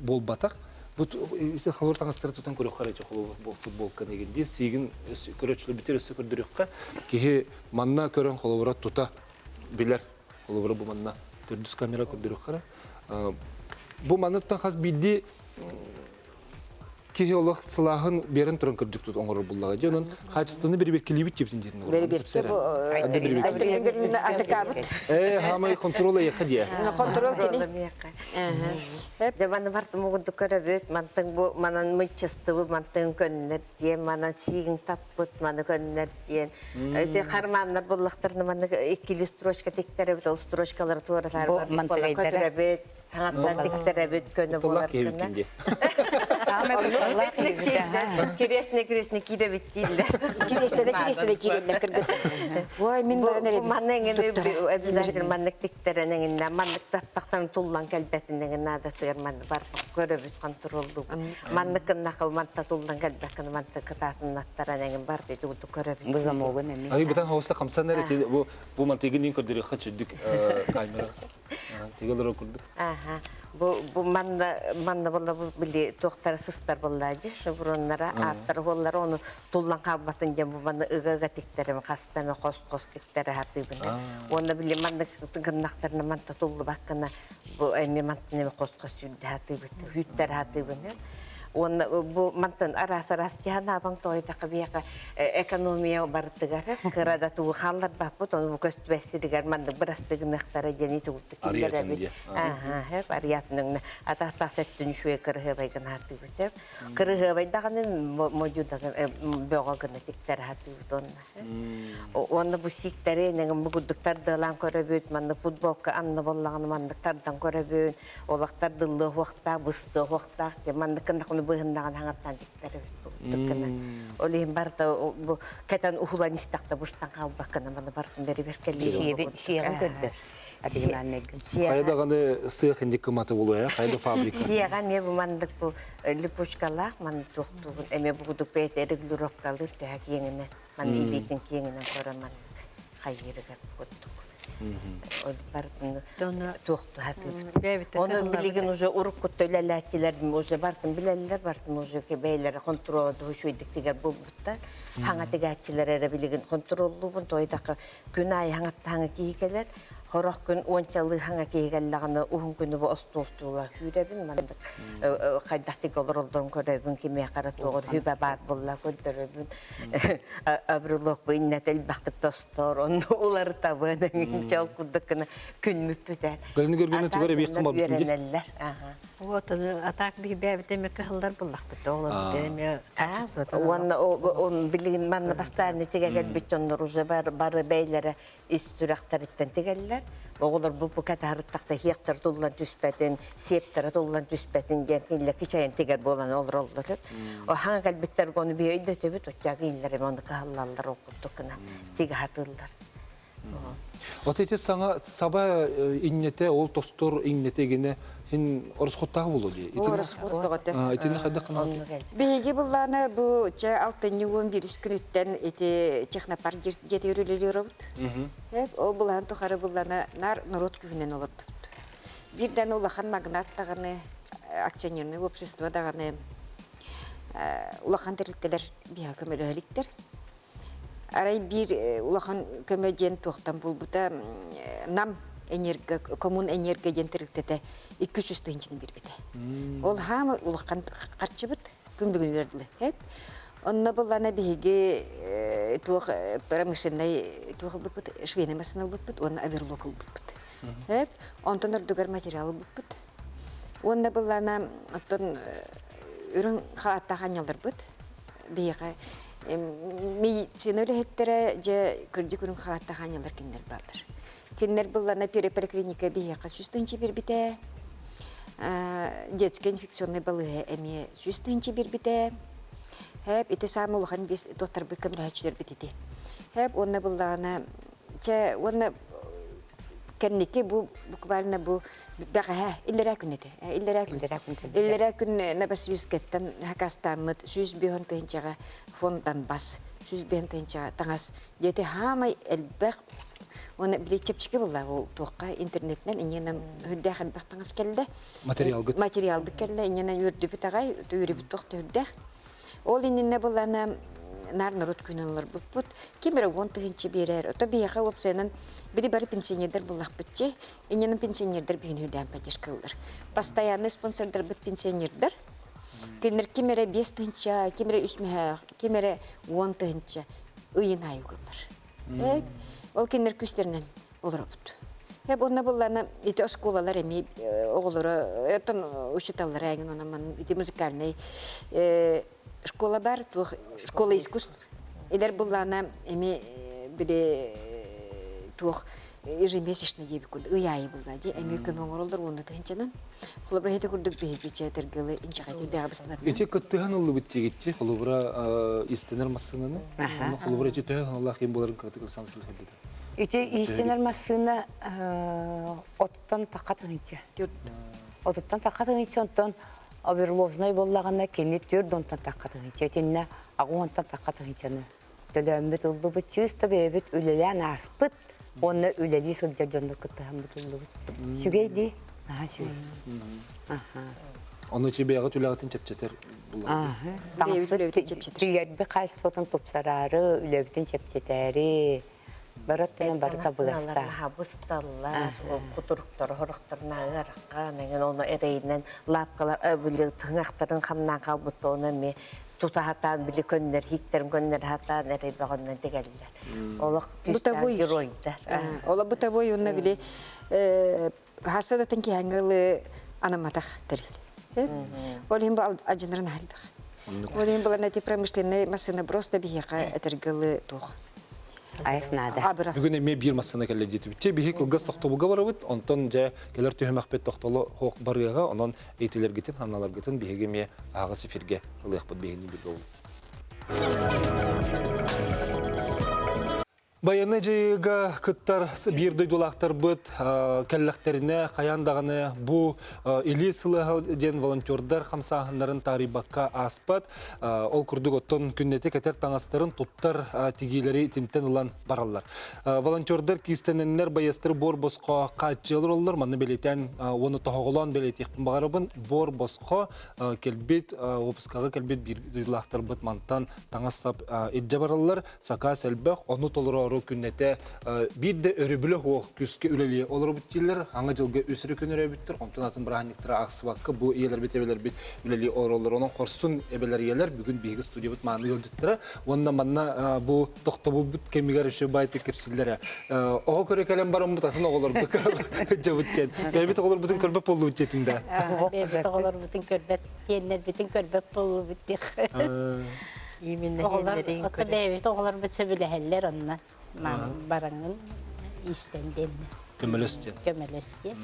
бол батақ. Бут ите халор таңастыры тутан көрөк карайчы холу бу футболка дегенде сигин көрөчлөр битер өсө көрдүрөккө кихи манна көрөн холобура тута билер холобура бу манна төрдүс камера көрдүрөк кара бу манныттан хас бидди кихи олох сылахын берен туран көрдүк тут оңор буллага жонун качествоны бир бир килибит жептин жерин Бери берсе бу айтыргын атыкабыт. э хамай контрола яхадия Контрол кили. Жаманы барты мугунду көрөбүт, мантың бу манан мычыстыбы, мантың көннер диен, манан сигин таппыт, маны көннер диен. Эти карманнар буллактарны маны экили строчка тектеребит, ол строчкалар тууралар бар. Таңаттан тектеребит, көнө Тулак болар кинде Киресне киресне киребит дийлер. Киресте де киресте де киреллер кыргыт. Ой, мен таттактан туллан калбетинең нада тырман бар манта бар. Ай хачыдык камера тегелер көрдүк Аха. Бу бу манна манна болла бу били токтар сыстар болла же шаброннара аттар боллар оны туллан калбатын же бу манна ыгага тиктерем кастана кос кос тиктере хатыбына. Оны били манна манта баккана бу эми хүттер хатыбына. Оны бу мантан арас арас жана баң тойда кабияка экономия бартыгара кырада туу халлар баппыт оны бу көстүбесиригер мандык бирастыгынактара жени киллереби. дия. Ага, хеп ариятның ата шуе. Кырыгыбай даганы тиктер бу сиктере неген дылан көрөбөт, манды футболка анны боллаганы мандыктардан көрөбөт, олактар дылы вакта, бысты вакта, манды кындакны быгындаган хаңаттан тиктер бүт. Олейм барда бу кетен ухулан истакта буштан калбаккана маны бартын бери беркелли. Сиеби көрдөр. Адыгын аннегин. Кайда ганы сыйх инде кыматы болуя, э, кайда фабрика. Сияга не бу мандык бу липучкалах ман тухтугун эме бу гудук бет эриглуровкалы тәк еңине ман илитин кеңинен көрө ман хайырыга буттук. Бартын тухту хатып. Оны билеген уже урук көтөләләтиләр уже бартын биләләр бартын уже кебейләр контролды шуйдык тигәр бу бутта. Хаңа тегәтчиләр эре билеген контроллу бун тойдакы күн ай хаңа таңы кийгеләр. Хорох күн ончалы хаңа кейгәлләгәне уһун күнү бу остултула хүрәбин мандык. Кайдакты голоролдон көрәбин киме кара тогыр хүбә бар булла көдөрөбин. Абрулок бу иннәтел бакыт тостор он улар табын чал кудыкны күн мүппүтәр. Галины көргөнө кымап бүтүнде. Ага. Вот атак би бәбите ме кылдар буллак бит олар деме качество. Он он манна тегегел битоннор уже бар бары бейлере истүрәктәриттен тегелләр. Оғылар бұл бұқат арыттақта хияқтар тұллан түспәтін, септары тұллан түспәтін килля кичайын тегер болан олар олар. О хаңа кәлбіттер гоны бей өйді төбіт, өттяғы иллер оны кахаллалар оқыттықына, теге хатылар. Вот эти саңа саба иннете ол тостор иннете гене хин орыс хоттагы болу ди. Орыс хоттагы. Итин хадда кана. Биһиги булланы бу ча алтын югун бирис күнүттен эти технопар жетерүлөр робут. Хеп о булан тухары булланы нар. Бирден улахан магнат таганы акционерный общество даганы улахан терлеклер биһа көмөлөликтер. арай бир э, улахан көмөден туохтан булбута э, нам энерго коммун энерго жентиріктете 200 тыгынчыны бирбите. Ол хама улахан карчыбыт күмбүгүн бердиле. Хеп. Онна буллана биге туох промышленный туох бупут швейный машина бупут, он оверлокал бупут. Хеп. Онтон ордугар материал бупут. Онна буллана оттон үрүн хааттаган бут. Биге медицина өлеһеттере же күрдү күрүн хааттаган ялдар киндер бардыр. Киндер буллана переполиклиника биге сүстүнчи бирбите. Детский инфекционный балығы әме сүстүнчи бирбите. Хәп ите самулхан бис доктор бу көмрәчтер битети. Хәп онна буллана че онна кенники бу буквально бу бага иллера күнете. Иллера Иллера күнете. Иллера күн набасвискеттен хакастамыт сүз бихон тенчага фондан бас. Сүз тенчага таңас. Дете хамай элбек Оны билечепчике булла ул туакка интернеттен иненем хүддә хәлбәк таңас келде. Материал гыт. Материал бит келде, иненем үрдү бит агай, үрү бит туакта үрдә. Ол иненне буллана нар народ күнәләр гон тыгынчы берер. Ото бияга опсенен бири бары пенсионердер буллак битче. Иненем пенсионердер биген хүдән поддержкалар. Постоянный спонсордер бит пенсионердер. Кемер кимере 5 тыгынча, кимере 3 меха, кимере 10 тыгынча ыйын айыгылар. Э, Ол кеннер күстернен олорабыт. Хеп онна буллана ити осколалар эми оголора этон учиталлар айгын онаман ити музыкальный э, школа бар, школа искусств. Илер буллана эми биле тух ежемесячно деби куд ыяй булда ди эми көмөң оролдор уну тынчанан. Хулабра хете курдук бихи биче тергылы инча кайтыр бага бистмат. Эти көттөһөн улы биттигитти, холубра истенер массынаны. Холубра эти төһөн Аллах кем боларын кытык самсыл хәдде. Ити истенер массына оттан тақат ынча. Оттан тақат ынча онтон оберлозной боллагана кенет төрдөн тақат ынча. Тенне агуантан тақат ынчаны. Төлөмбет уллу бу чыста бебет үлелән аспыт. Онны үлели сылдыр жонды кыттыган бут уллу бут. Сүгейди. Аха сүгей. Аха. Оны чебеягы түләгәтен чепчетер чепчетер. тигәрбе кайсытын тупсарары, үлебитин чепчетәри. Бараттан бар табыгаста. Хабысталлар, кутуруктар, хорохтарнагар, неген оны эрейнен лапкалар өбүле тыңактарын хамнан калбыт оны ме тутахатан били көннер хиктерин көннер хатан эрей багоннан дегеллер. Олох күстән геройдар. Ола бута бой онна биле э, хасада тенки хангалы анаматах терил. Ол хим бал аҗынрын халбах. Ол хим бал нати промышленный машина просто бияка этергалы тух. Айснада. Абра. Бүгүн эме бир массына келе жетип. Те бихи кылгас тохтобуга барабыт, онтон же келер төһөмәкпет тохтолу хок барыга, онон эйтилер гитин, ханалар гитин биһиге ме агыс эфирге ылык бит бигини бир Баяны жайыга кыттар бирді дулақтар бұд, кәлләқтеріне, қаяндағыны бұ илі сылығы ден волонтердар қамсағындарын тарибаққа аспат. Ол күрдік оттон күннеті кәтер таңастарын тұттар тегейлері тінттен ұлан баралар. Волонтердар кистененлер баястыр бор босқа қатчылыр олар, маны белетен оны тоғылан белет еқпін бағарыбын бор босқа келбет, опысқағы ору күннете бир де өрүбүлө хуох күскө үлели олор биттилер аңа жылга өсүрү күнөрө биттер онтон атын браниктер аксыбакка бу иелер бит эбелер бит үлели оролор онон хорсун эбелер иелер бүгүн биги студия бит мааны жылжыттыра онна манна бу токтобул бит кемигер үшө байты кепсиллер ого көрө келем барам бут атын оголор бу жабыттен бебит оголор бутун көрбөп болду жетиңде Бебет оғылар бүтін көрбет, еннер бүтін көрбет болу бүттік. Именне Оғылар, хендерин отта бебет оғылар бүтсө біләһәллер онна. Бараңын истенденнер, көмөлөстен көмелөсте.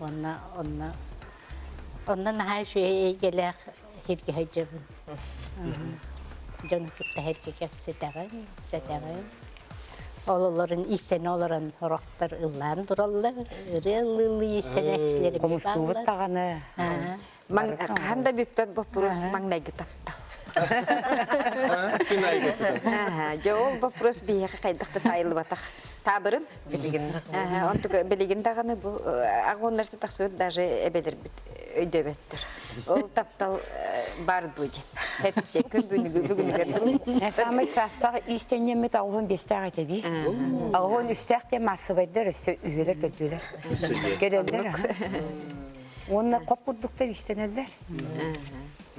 Онна, онна, онна нахай шуе келек хирге хайжабын. Жоны кітті хирге кеп сетағын, сетағын. Ололарын исен оларын хорохтар ыллан тураллар. Ыры ыллы исен әкчілері Комустубут таганы. Ханда күн Аха, жол вопрос бияка кайдакта тайылы батак. Табырым. Билигин. Аха, онтук билигин даганы бу агоннарты таксыбыт даже эбелер бит өйдөбөттүр. Ол таптал э, бар дуди. Хепте күн бүгүнү Ә самай састағы истеннеме тауын бестағы теби. Ағын үстәқ те масыбайдар өсі үйелер төтілер. Керелдер. Онна қоп құрдықтар истенелер. Наха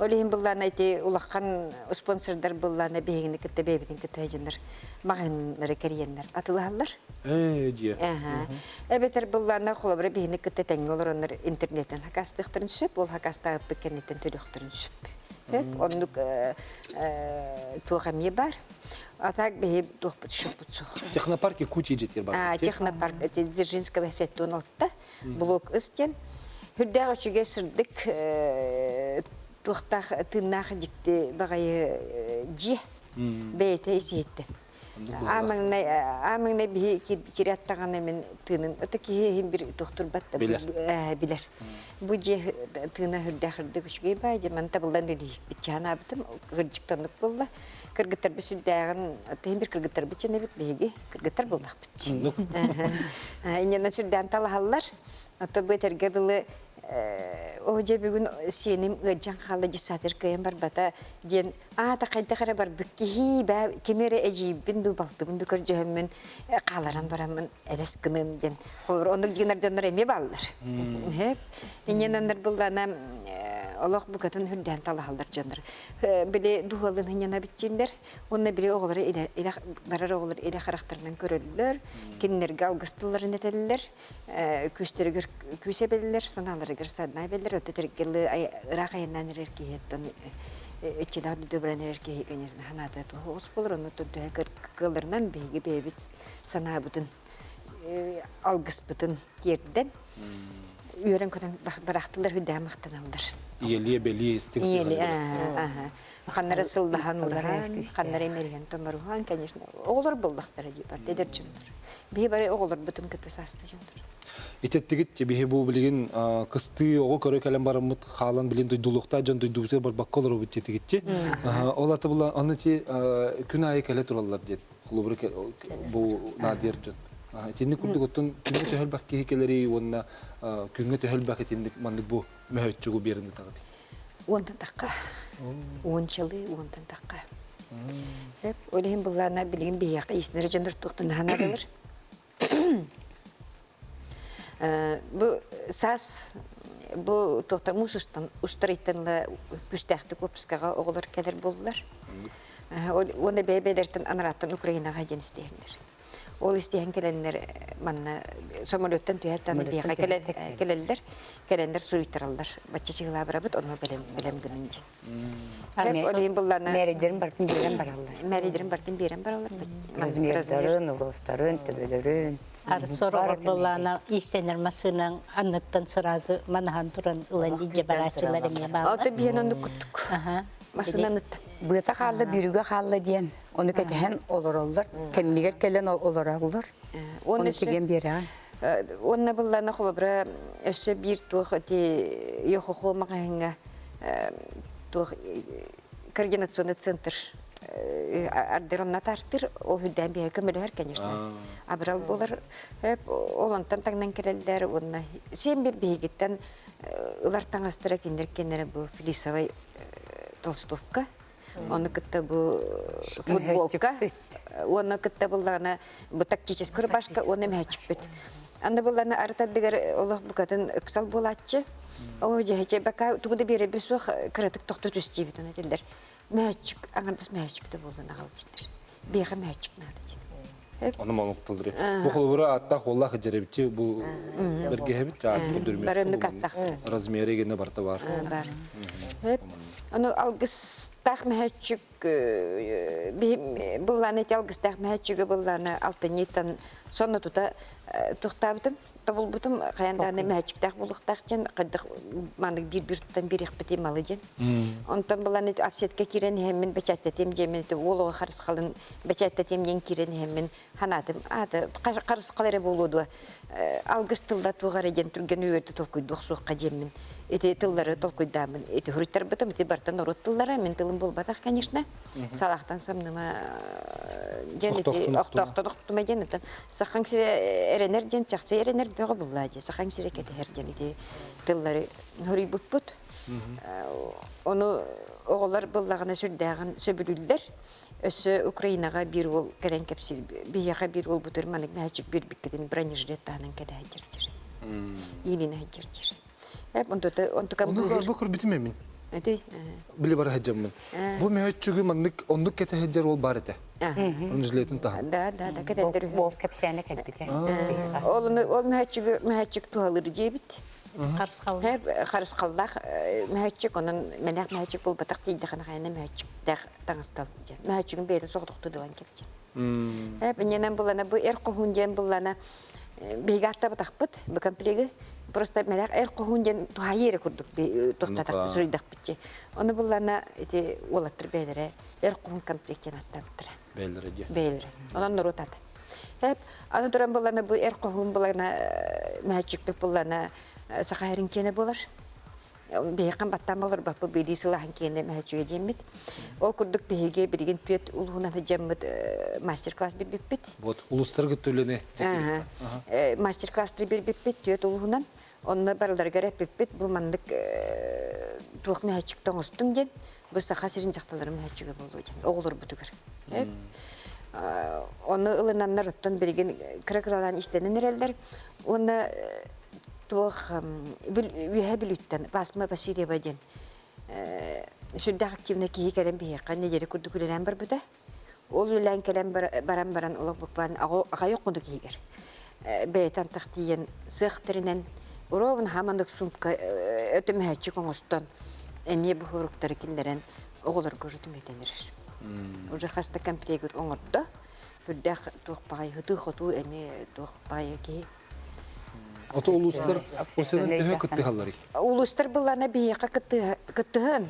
Олейін бұлланы айти улаққан спонсордар бұлланы бейгіні кітті бейбітін кітті әжіндір мағынлары. Э. Әбетер бұлланы қолабыры бейгіні кітті тәңі олар интернеттен хакастықтырын сөп, ол хакаста өппі кәнеттен төліқтырын сөп. Онлық туғамие бар. Атак бейб туғпыт шөппіт сұқ. Технопарки кути жетер бар. А, технопарк Дзержинского сетті 16-та, блок істен. Хүрдәғ үшіге сырдық туқтақ тыннақ бағайы бәйті есетті. Амыңнай бі кираттағаны мен тынын, өті кейхен бір тұқтыр батты Билер. білер. Бұ же тына хүрдәқірді бай. Кыргыттар бір кыргыттар бейге, кыргыттар бітчі. Иненен сүрдән талахаллар, дылы о же бүгүн сеним ыджан хала жисатыр кыйын бар бата ден а та кайда кара бар бикки ба кемере эжи бинду балты бинду көр жөһөммүн каларан барамын элес кынын ден хор ону жигнер жоннор эме баллар хеп иненендер булдана олох букатын хүрдән талахалдар жоннор биле духалын хыняна битчиндер онна биле оголары иле барар оголар иле характарынан көрөллөр киннерге алгыстылар нетеллер күстөргөр күсебеллер саналарыгыр саднай беллер өтөтергелы ырак айынан эркиеттон эчилар дөбран эркеги конечно ханада тухус болор ону төдө кылырнан беги бебит санаабытын алгыспытын терден үйрен көтөн барактылар хүдә мактаналдар Иелие белие стик Иели, ага. Ханнары сылдахан уларан, ханнары мерген томарухан, конечно. Оғылар болдақтары деп бар, дедер жүндір. Бей бары оғылар бүтін кіті састы жүндір. Итеттигит тебе бу билген кысты ого көрө келен барымыт халан билен дойдулукта жон дойдубуте бар бакколор бу тетигитти. Ол аты ти күн айы келе тураллар дет. Хулубры бу надир жон. Тинни курдук оттон күнгө төһөл бак кихикелери онна күнгө төһөл бак тинни мандык бу мөһөтчүгү беринде тагы. Онтан таққа. Он жылы онтан таққа. Хеп, олейін бұллана білген бейяқы есінері жөндір тұқтын ханадылыр. Бұ сас бұ тоқта мұс ұстарыйтынлы күстәқті көпіскаға оғылар кәдір болдылар. Оны бәйбәдерттен анараттан ден істейіндер. Ол істейін келендер манна самолеттен түйәттен бейға келелдер, келендер суйттаралдар. Бачы чығыла барабыт, оны білем гынынжын. Олейін бұлланы... Мәридерін бартын берен баралар. Мәридерін бартын берен баралар. Размердарын, улыстарын, төбелерін. Ар сорогор болана исенер масынан анныттан сразу манахан туран ылан дije барачылар эме баала. Аты биен оны күттік. Аха. Быта қалды, бүріге қалды дейін. Оны кәтіген олар олар. Кәммегер келен олар олар. Оны кеген бері. Онна бұлланы қолыбыра өсі бір туық өте еқы қолмағайынға туық координационный центр ардеронна тартыр, ол хүддән бия көмөлөр, конечно. Абрал болар, олонтан таңнан керелдер, онна сен бір бейгіттен ылар таңастыра кендер кенері бұл филисовай толстовка, оны кітті бұл футболка, оны кітті бұлланы бұл тактический рубашка, оны мәчік бүт. Анда бұлланы артадыгар олық бұқатын ықсал болатчы, о жайче бака тугуда бере бесух кыратык тохту түстей бит оны дилдер. Мәчік, аңырдас мәчік де болды нағал дистер. Беға мәчік нады Оны монукталдыры. Бу холура атта холла хажеребити бу берге хебит жаат күдүрмө. Барымны каттак. Размери гене барта бар. Аны алгыста алгыстах мәһәчүк булланы мәһәчүгө булланы алтыннитан сонно тута тухтабытым табылбытым каянданы мәһәчүктах булыктах жен кырдык манык бир бир туттан бир ихпити малы жен онтон булланы апсетке кирен хеммен бечаттетем жемен олого харыс калын бечаттетем жен кирен хеммен ханатым аты карыс калары болуду алгыс тылда жен түрген эти тыллары эти эти бартан тыллары мен тылым конечно самныма жен эренер жен чакчы эренер бөгө булла же сахаң сире кетер жен эти тыллары хуруй буппут ону оголор буллагына сүрдәгән сөбүлүлләр өсө Украинага бир ул керен кепсил бияга бир ул бутыр манык мәчик бир биккетин бронежилет танын кеде Әти. Биле бар хаҗаммын. Бу мәһәчүгү маннык оннук кете хаҗар ол бар ите. Таһан. Да, да, да. Бол кепсәне кәлбите. Ол ол мәчик мәчик туалыр қалды. Хәп харыс калдак мәчик онун менәк мәчик бул батак тиде хана хана мәчик дә таңстал. Мәчигин бейтен соқтықты дылан кетчен. Хәп ненен булана бу эр кохунжен булана бегатта батакпыт бу комплеги просто менәк эр кохунжен тухайыр курдук тохтатак сүрдәк битче. Оны булана эти олаттыр бедере эр кохун комплектен аттаптыр. Белдереге. Бейлер. Онан нуру тат. Хәп, аны туран булана бу эр кохун булана мәчик бек булана сахарин кене булар. Бейқан баттан болар бу бири сылахан кене мәчүгө жеммит. Ол курдук беге бирген түет улуна жеммит мастер класс бир биппит. Вот улустарга төлене. Ага. Мастер класс бир биппит түет улунан. Онны барылдар керек биппит бу мандык туак мәчүк тоңостун ден. Бу саха сирин жакталары мәчүгө болду ден. Оголор бутугар. Хеп. Оны ылынаннар оттон берген кыракыралан истенен эрелдер. Оны туох үйе білүттен басма Васильева ден сүрдә активна киһи кәрәм бие канне жери күрдү күлән бар буда ол үлән кәләм баран баран олог букпан ага yok кунду кигер бейтан тахтиен сыхтырынан уровын хамандык сумка өтөм хәчи коңостон эми бу хуруктар киллерен оголор көрүтүм этенер уже хаста комплект оңордо. Хүрдә тухпай хыты хоту эми тухпай ки Ото улустар осенен төһө кытты халлары. улустар буллана бияка кытты кыттыһын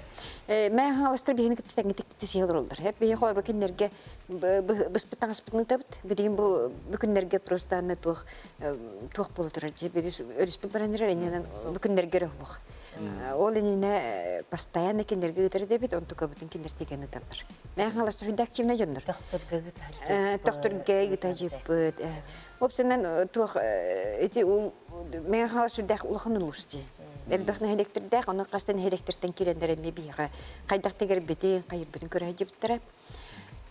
мен халастар бияны кытты тәңге сыйлар олдар хеп бия хор бекеннерге бис битан аспытны табыт бидин бу бүкүннерге просто аны тух тух ол энене постоянно кендерге гытыр дебит он тука бүтүн кендер тегени табыр мен халастар хүдак чимне жоннор доктор гейгита жиппыт опсенен тух эти мен халас сүрдәк улахан улусти Элбәхне хелектердәк, аны кастан хелектертен кирендер ме бига. Кайдак тегер бите, кайыр бүтүн көрә җиптер.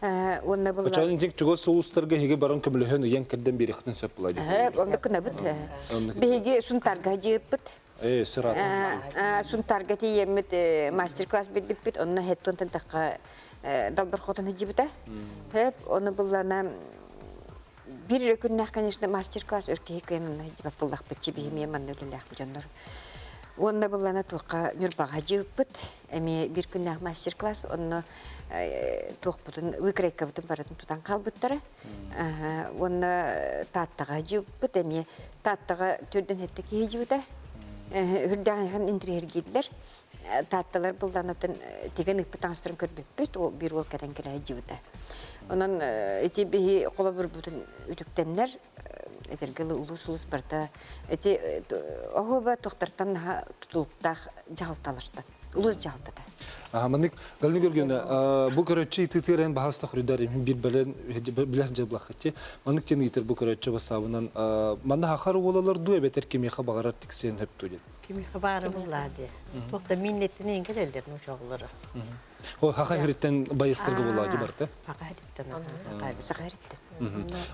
Э, онна булла. Ачан тик чугос улустарга хеге баран көмлөһөн уян кирден бери хтын сөп. Э, онда кына бит. Беге сунтарга. Э, сырат. Э, сунтарга тиемит мастер-класс бит бит, онна хеттон тантакка далбар хотон җипта. Хеп, оны буллана бир күннәк, конечно, мастер-класс өркәй кыймын җип булдак бит бихиме Онна буллана туққа нүрбаға жеуппыт, әме бір күннәк мастер-класс, онны туқпытын, выкрайка бұтын баратын тутан қалбыттары. Онна таттаға әме таттаға түрден кей жеуді. Үрдәңген интерьергейділер. Татталар бұлдан өтін теген үппіт аңыстырын көрбеппіт, ол бір ол кәден келі жеуді. Онан қола бір бұтын үтіктенлер, этергелы улус улус барда эти охоба тохтартан тутулуктах жалталыштан улус жалтада Аха, манык галны көргөне, бу көрөччү тытырен баһаста хурдар бир белен билер жаблахчы. Манык тен итер бу көрөччү басабынан манда хахар болалар ду эбетер кеме хабарар тиксен хеп төлен. Kimi xabarı bulladı. Toxta minnetini engel ellerin uşaqları. О хаха хириттен байыстырга болаdı барта. Faqa hadittan. сахаритте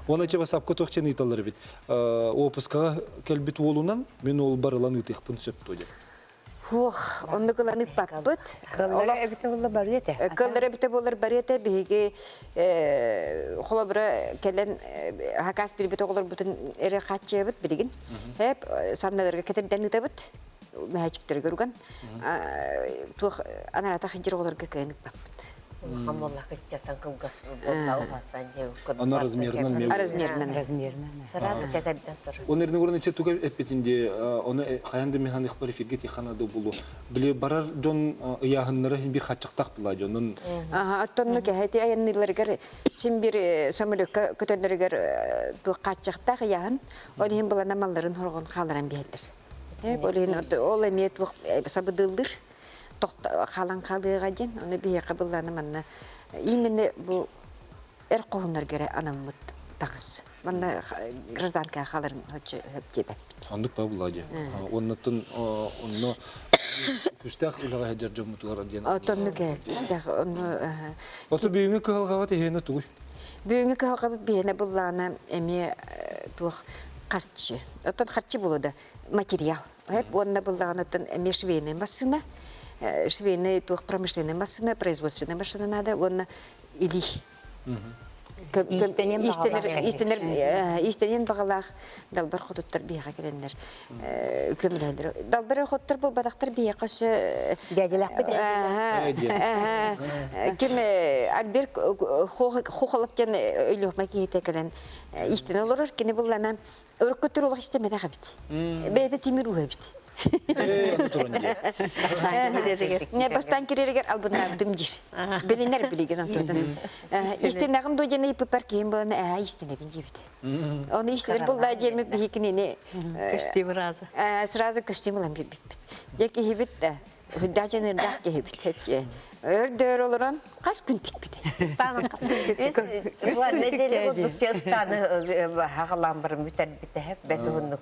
Оны че басап котохчен италар бит. Опуска келбит болунан мен ол барылан итехпин сөп төлен. Хух онны кыланы паппыт Кыллары эбите булла бар ете. кылдыра бите болар барете биге холобра келен хакас бир бите олар бүтүн эре катчыбыт билигин. Хеп санналарга кетерден табыт мәһәчүктер көргән тух анарата хинжир оларга кыйнык паппыт Хамола кытчатан кылгас болла ухаттан же. Ана размерынан мен- Размерынан. размерно Сразу кәдәддән тур. Он эрне урын иче туга эппетинде оны хаянды механик бар фирге тиханады булу. Биле барар жон ыяһыннары бир хачыктак була жонун. Ага, аттонну кәһәти аянныларгар син бир самолетка көтөнләргәр бу качакта яһын, ол һин булана малларын хоргон халаран. Э, һин ол эмет бу сабыдылдыр. Токта халан халыга ден, аны бие кабылланы манна. Именно бу эр кохуннар гере анаммыт тагыс. Манна гражданка халарын хөчө хөпчебе. Андык ба була же. Оннатын онно күстәк илага хаҗар жомутугар дигән. Аттонну кә, истәх оны Ото бүйүнгө кылгава тегене түгүл. Бүгінгі қалға бейіне бұлланы әме тух қарчы. Отын қарчы болады материал. Хеп онна бұлланы отын әме швейный э, швейный тух промышленный машина, производственная машина надо, онна или. Истенен бағалақ. Истенен бағалақ далбар құдыттар бияға келендер. Көмірәлдер. Далбар құдыттар бұл бадақтар бияға шы... Дяділақ бі Кем Альбер хохалып жан өйлөкмә кейте келен истен олорор кене буллана өркө турулык истемеде габит. Бейде тимир уга Не бастан кирергер албына дымжир. Билинер билеген антодын. Истен агым до жана ипи паркем булана а истен бин жибит. Оны истер булда жеме бихикине. Костюм разы. Сразу костюм алам бит бит. Деки хибит да. Хүддажын ырдак кебит хепче. Өрдөр олорон кас күн тикбит. Станын кас күн неделе бир бите хеп бетундук.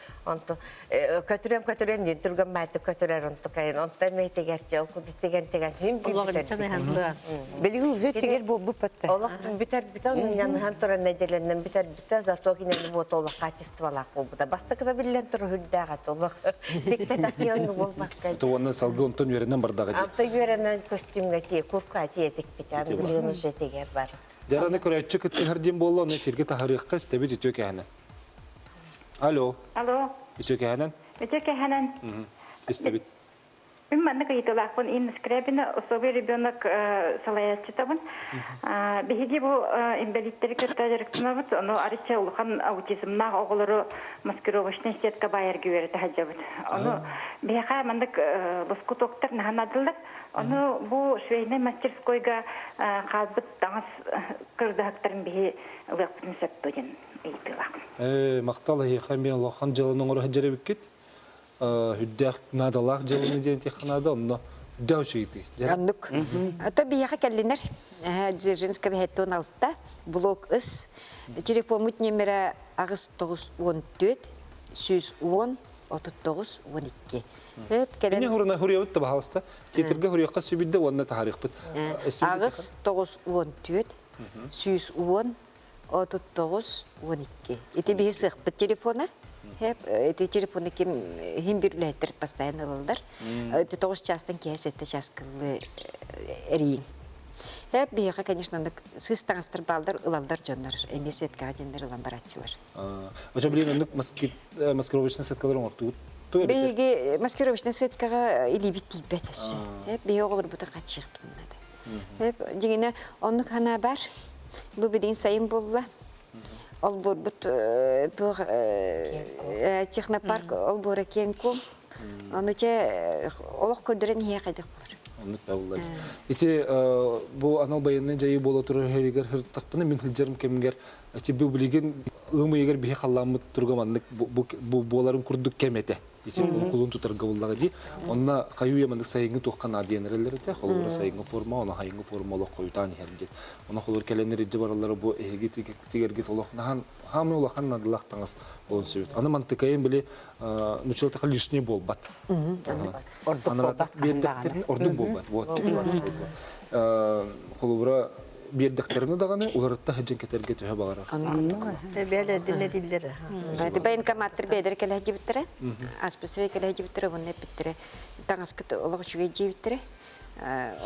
Онто көтөрөм көтөрөм ден турган майты көтөрөр онто кайын. Мейтегерче деген деген хим Олығын чаны ханлыға. Билги үзе тигер бу бу патта. Оның яны хан тұра неделеннен бітер бітер зато кинен вот олақ качестволақ бұл бұда. Кыда. То оны салгы онтон тие, курка тие тегер бар. Жараны көрәтчі кітті хардин болу, оны фирге тахарыққа стебет үтө кәһәнен. Алло, Алло, үтө кәһәнен? өте кәһәнән. Истебет. Мен манны кайтылақпын, ин скребина, особый ребенок салаятчы табын. Беһиги бу инвалидтер кертә жарыктынабыт, ону арыча улхан маскировочный сетка мандык лоску. Ону бу швейный мастерскойга таңыз эйтилак. Э, мактал хихан мен лохан жылының оры хаджары биккет. Хүддәк надалақ жылыны ден теханада, онно дәу шейті. Аннук. То бияха келлинер. Дзержинска бехеттон алтта. Блок ыс. Телефон мут номера агыс 914 110 39 12. Хеп Эне келен хорына хорыябыт та бахалыста. Тетерге онна агыс 914 110 39 12. Ити бихи сыхпыт телефона. Хеп эти телефоны ким хим бирлеттер постоянно алалар. Это тогуз частан кес это час кылы эрин. Хеп бихи конечно нык сыстаңыстыр балдар ылалдар жоннар. Эмес этка жендер ылан баратчылар. Ача билен ондук маскировочный сеткалар оңортугут. То Беги маскировочный сеткага или битти бетеш. Хеп бихи оголор бута качык. Хеп дигене оннук хана бар. Бу бидин сайын болла. Ол бурбут тух технопарк ол бура кенкум. Аны че олох көдөрен хия кайдык булар. Булар. Ити бу анал байынны жайы бола турар херигер хыртакпыны мен хилжерим кемгер. Ити бу билеген ымы егер бихи халламыт тургаманнык бу боларын курдук кемете. Ити кулун тутарга буллага ди. Онна каю ямандык сайынгы тухкан адиенерлер те, холура сайынгы форма, она хайынгы форма олох коютан херди. Она холур келенер иди баралары бу эги тигерги толох нахан хамы улахан надылах таңас болон сөйт. Аны мантыкайын биле нучылтака лишний болбат. Ордук болбат. Бердектерин ордук болбат. Вот. Холура бердектерini даганы уларытта хаджан кетерге төһө багара. Бәле диле дилдер. Бәди бәйн каматтыр буны питтере. Таңаскы олык шуга җибиттере.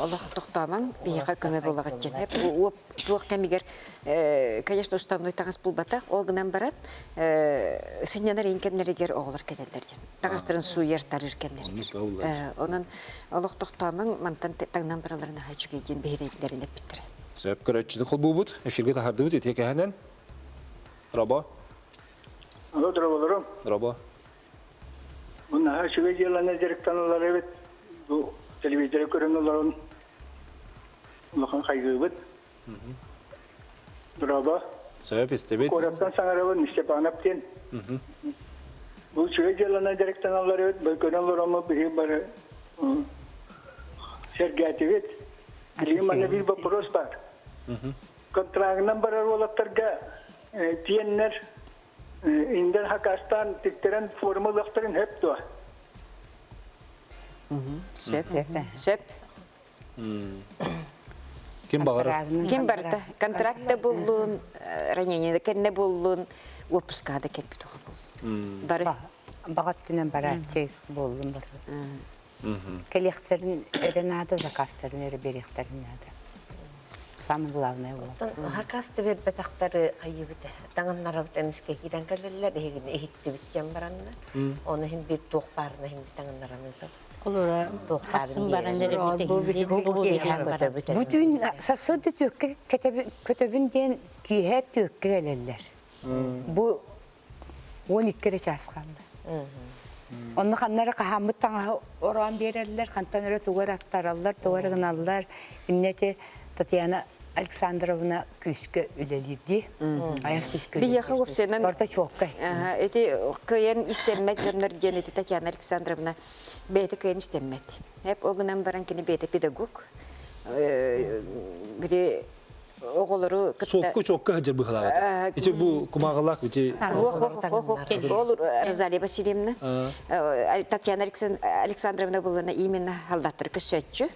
Олох тохтаман бияга көмө болагат жен. Хеп уоп туак кемигер конечно уставной тагас булбата ол гынан барат синянар инкеннеригер оголор кенелер жен. Тагастырын суер тарыр кеннер. Онун олох тохтаман мантан тагнан бараларына хачуге бейрейлерин биттер. Сөп көрөтчүдү кол бубут, эфирге тахардыбыт итеке ханан. Рабо, Алло. Бұны әшіге директан олар. Бұл телевизоры көрін оларын. Улахан қайғы бұд. Дұраба. Сөп истебет. Қораптан саңарабын, Степан Аптен. Бұл шіге директан олар evet. Бұл көрін олар омы бір бары. Контрагынан барар олаттарға тиеннер индер хакастан тиктерен формулақтарын хеп туа. Сөп. Сөп. Ким багыр? Кем барда? Контрактта буллун, ранение кенне буллун, отпускада келбит ол. Бары. Багат түнен бар. Заказтарын эре беректерин нады. Самый главный ол. Хакасты бер бетақтары қайыбыты. Таңынларабыт әміске кирен кәлелер, егін ehitті біттен баранна. Оны хем бір тоқ барына хем таңынлараны Олора хасын сасыды төкке ден киһэ төкке келелер. Бу 12 часқанды. Онны ханнары кахамыт таңа оран берерлер, хантаныры тугар аттараллар, тугар гыналлар. Иннете Татьяна Александровна күскө үлелирди. Аяс Барта чокка. Ага, эти кыйын истеммет жоннор ден эти Татьяна Александровна бейте кыйын истеммет. Хеп огынан баран кини бейте педагог. Бири оголору Сокку чокка хаджар быхалага. Ити бу кумагалак ити Ол Розалия Васильевна, Татьяна Александровна булана именно халдаттыр көсөтчү.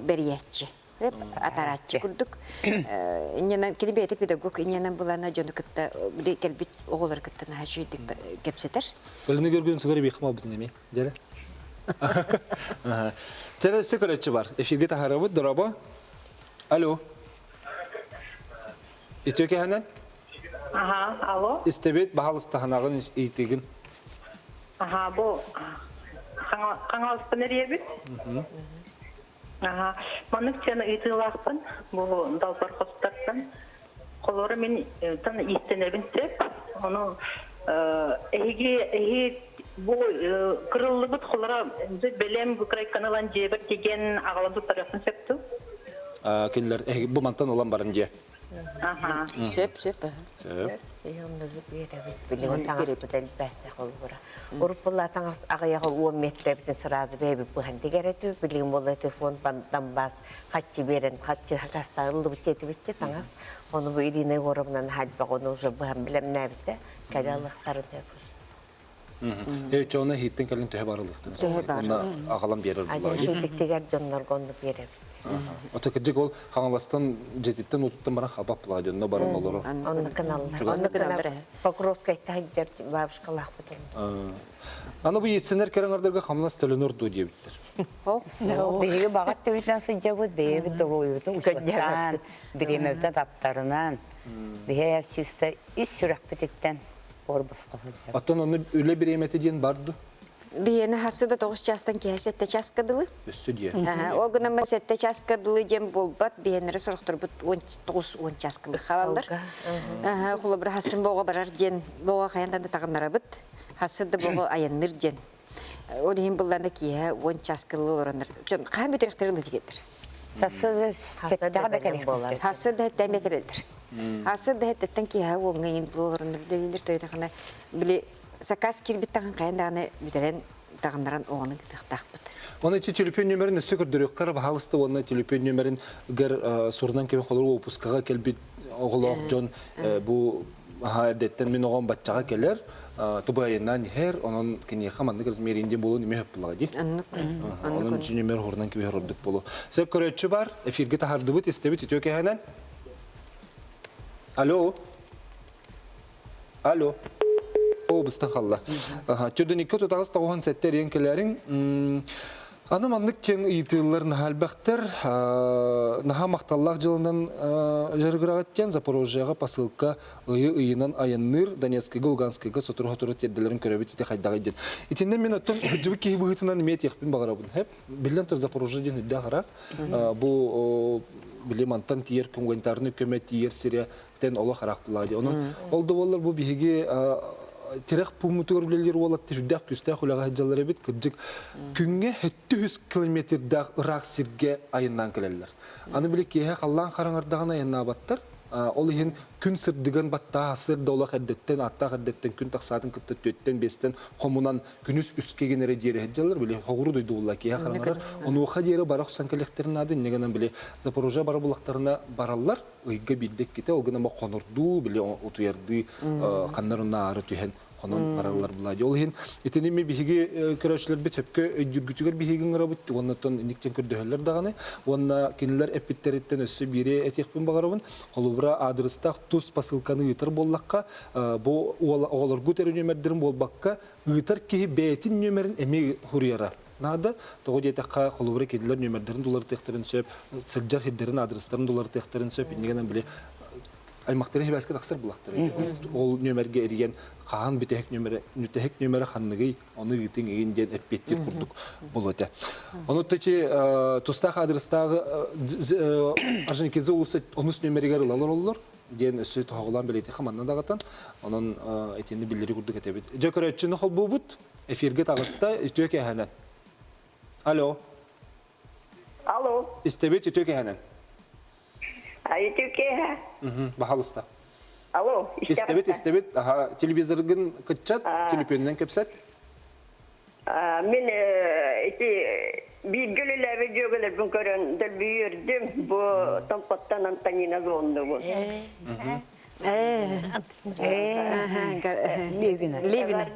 Бериятчы. Хеп атарачы курдук. Иннен кини бейте педагог иннен булана жону кытта бири келбит оголор кытта хажуйдык кепсетер. Көлүнү көргөн түгөрү бейхма бутун эми. Жere. Тере сөкөрөтчү бар. Эфирге тахарабыт дорабо. Алло. Итөке ханан? Ага, алло. Истебет бахалыстаханагын итигин. Ага, бұл қаңалыспын әребіт. Ага, манық чаны ұйтылақпын, бұл далбар қостардан. Қолары мен тан истенебін сеп, оны әйге, әйге бұл қырылы бұт қолара бәлем бұкрай каналан жебір деген ағаланды тарafын септі. Кенлер бу мантан olan барын же. Ага. Сөп, сөп. Таңас ағаяғы 10 метр бітін сырады бәбі бұған дегереті. Билген болы телефон бандан бас. Қатчы берін, қатчы хакастағылы бітеті бітте таңас. Оны бұл Ирина Горовнан хадбақ, оны уже бұған білем нәбітті. Кәлялықтарын тәпір. Э чона хиттен келин төһө барылыктын. Төһө бар. Онда агалам берер. Ото кеджик ол хаңаластан жетиттен утуттан баран халбап була жонно баран олору. Каналлар. Онны Онны каналлар, каналлар. Покровская тәһәҗәр бабушкалах бутын. Аны бу етсенер кереңердерге хамлас төлөнөр ду диебиттер. Беги багат төйтен сыҗабыт беги торуйутун уштан, биремевтен таптарынан. Беге систе ис сүрәк битектен орбус кылды. Аттан аны үле бир эмети диен барды. Биені хасыда тоғыз частан кеһе сетте часкадылы. Өссү дие. Ол сетте часкадылы дем болбат, биенері сұрықтыр бұт 19 часкалы халалар. Құлы бір хасын боға барар ден, боға қаяндан да тағынлара бұт. Хасыда боға аянныр ден. Ол ең бұлланы кеһе 10 часкалы ораныр. Қайын бүтеректері лытигедір. Сасы сеттага да дегендер біле заказ кирбит тагын кайындаганы бүтерен тагындаран оғаны тахпыт. Оны чи телефон нөмерин өссө көрдөрөк кара бахалысты оны телефон нөмерин гер сурнан кеме холор опускага келбит оголок жон бу хадеттен мен огон батчага келер. Тубайынан хер онон кини хаманды гырз меринде болу неме хөп булаги. Онон чи нөмер хорнан кеме хордук болу. Сөп көрөтчү бар, эфирге тахардыбыт истебит үтөке ханан. Алло. Алло. О, быстан қалла. Түрден екі тұтағыз тауған сәттер ең келерін Аны маннык кен ыйтылар нахалбахтар, наха мақталлах жылынан жаргырагаттен Запорожьега посылка ыйы ыйынан аянныр Донецкайга, Луганскайга сотуруха туру терделерин көрөбүт ите хайдага иден. Итинен мен мет. Хеп билен тур Запорожьеден үддә харак. Бу билем антан тиер гуманитарный көмөт тиер сире тен болар тирек пумутур билелер болот тирдак күстә хулага хаҗалар бит кырҗык күнгә 700 километрдә Ирак сирге айыннан келелер. Аны биле кие халлан караңырдаган айынна баттыр. Ол иһин күн сырдыган батта сыр дола хәддеттен атта хәддеттен күн таксатын кытты төттен бестен комунан күнүс үскә генере дире хаҗалар биле хогуру дойду улла кие караңыр. Оны хаҗере барак санкалектерин ады негенен биле Запорожье бара булактарына бараллар. Ыйга биддек ките ол гына конурду биле утуярды каннарына ары түһен конон баралар булады. Ол хин итенеме биһиги көрөчлөр бит хөпкө өйдүргүтүгөр биһигин рабыт. Оннотон никтен көрдөһөлөр даганы. Онна кинилер эпиттериттен өссө бири этихпин багарабын. Холубра адреста тус посылканы ытыр боллакка бу оголор гутер нөмердерин болбакка ытыр ки бетин нөмерин эми хурьяра. Нада тогы детакка холубра кедилер нөмердерин доллар техтерин сөп, сылжар хиддерин адрестерин доллар техтерин сөп, инегенен биле аймактарын хебәскә тақсыр булактыр. Ол нөмерге эриген каан битек нөмере, нүтек нөмере ханныгы, оны гитин еген ден эппеттер курдук болота. Оны течи тустах адрестагы Арженикезе улысы онус нөмерегер лалар оллар. Ден өсө тоголан белети хаманна дагатан. Онун этенди билдери курдук этебит. Жөкөрөчүнү хол бубут эфирге тагыста үтөк эханан. Алло. Алло. Истебет үтөк эханан. Айтуке. Мгм, бахалыста. Алло. Истебет, истебет, аха, телевизоргын кытчат, телефоннан кепсет. Мен эти билгелелер жөгөлөр бүн көрөн дел бүйүрдүм. Бу тампаттан Антонина зонду бу. Левина. Левина.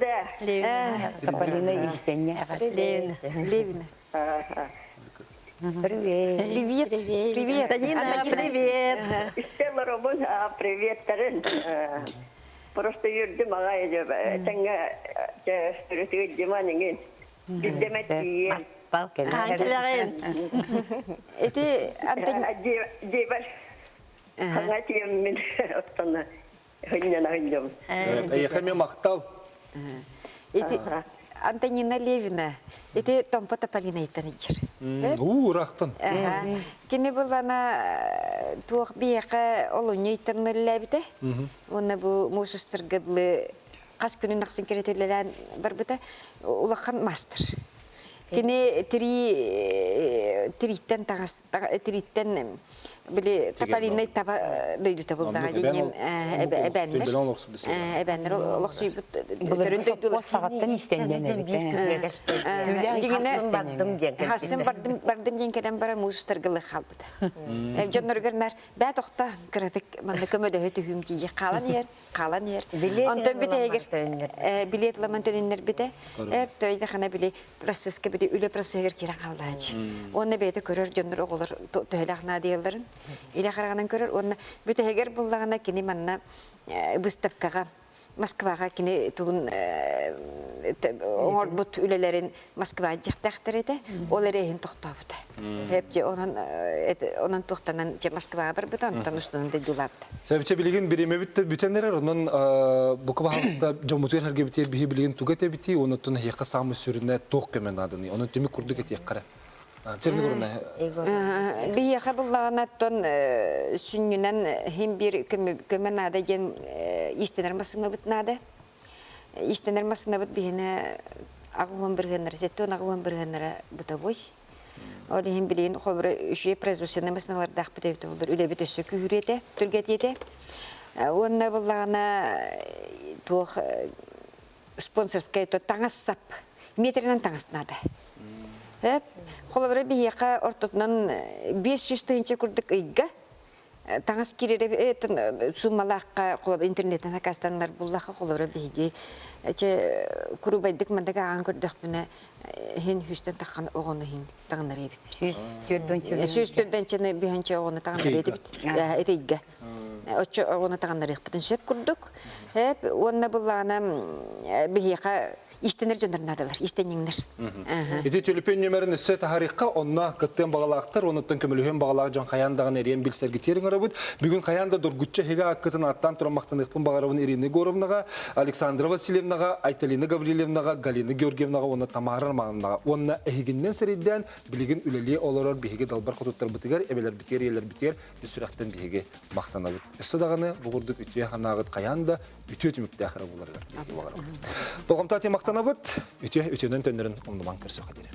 Тополина Истеня. Левина. Левина. Привет. Привет. Привет. Привет. Танина, Анна, привет. Стелла Роман, привет, Тарин. Просто юрдим ағайды. Тәңгі сүрісігі диман еңген. Біздемет дейін. Балкен. Аңсылағын. Эти... Дейбар. Қаңа тием мен оттаны. Хыннен я хамил махтал, Эти... Антонина Левина. Эти Томпа Тополина итанычыр. У, рахтан. Кини бұл ана туақ бияқа олуны итарны ләбіті. Оны бұл мусыстыр гыдлы қас күнін нақсын керетелерін бар біті. Улақан мастер. Кини три триттен тағас триттен били тапалинай таба дөйдүтө булдага деген эбеннер эбеннер олокчуй Булар соппо сагаттан истенден Хасын бардым бардым ден керен бара мустар гылы халбыт. Эм жонноргернар бә тохта кыратык манда көмөдө хөтү хүм ки калан ер, калан ер. Бите эгер билет ламан бите. Тойда хана биле процесске бите үле кире. Оны бете көрөр жоннор оголор төһөлахна диелдерин. Иле караганан көрөр оны бите эгер буллагана кини манна выставкага Москваға кини тугун оңорбут үлелерин Москва жактактыр эте, ол эрехин токтобут. Хеп же онан онан тохтанан же Москвага бар бут, онтан устунда дулапты. Себепче билген биреме битте бүтенлер, онун бука бахалыста жомутер херге бите бихи билген тугете бити, онутун хейка самы сүрүнө ток көмен адыны. Онун түмү курдук эти яккара. Черни көрүнө. Бияха буллагана тон сүннүнен хим бир көмен ада ген истенер масына бит нада. Истенер масына бит бихине агуан биргенер, зеттон агуан биргенер бутабой. Ол хим билин хобра үше производственный масыналар дах бит эбит булдар. Үле бит өсө күрете, түргетете. Онна буллагана тух спонсорская то таңас сап. Метринен таңас нада. Эп, холобра бияка ортотнан 500 тыынча курдык ыйга. Таңас кирере этен суммалакка холобра интернеттен акастанлар буллака холобра биги. Эче курубайдык мандага ан көрдөх мене хин хүстен таккан огону хин тагынар эбит. Сүз төрдөнчө. Сүз төрдөнчө биханча огону тагынар эбит. Эте ыйга. Очо огону тагынар эбит. Сөп курдук. Эп, онна буллана бияка истенер жондарнадылар, истенеңнер. Ити түліпен нөмерін үсі тахарикка онна кыттен бағалақтар, онуттан көміліген бағалағы жон қаяндағын білсергі терін арабыд. Бүгін қаянда дұргүтчі хега аққытын аттан тұрамақтан ұқпын бағарабын Ирина Горовнаға, Александра Васильевнаға, Айталина Гаврилевнаға, Галина Георгиевнаға, оны Тамара Армановнаға. Онна әхігіннен сәрейден білігін үлелі оларар биһиге далбар құтуттар бітігер, әбелер бітер, елер бітер, үсірақтен биһиге мақтанабыд. Өсі дағаны бұғырдық үтіе ханағыт қаянда үтіе түмікті ақыра боларғар. Болғамта те мақтанабыд, үтіе үтіенен төнерін омныман кірсі қадері.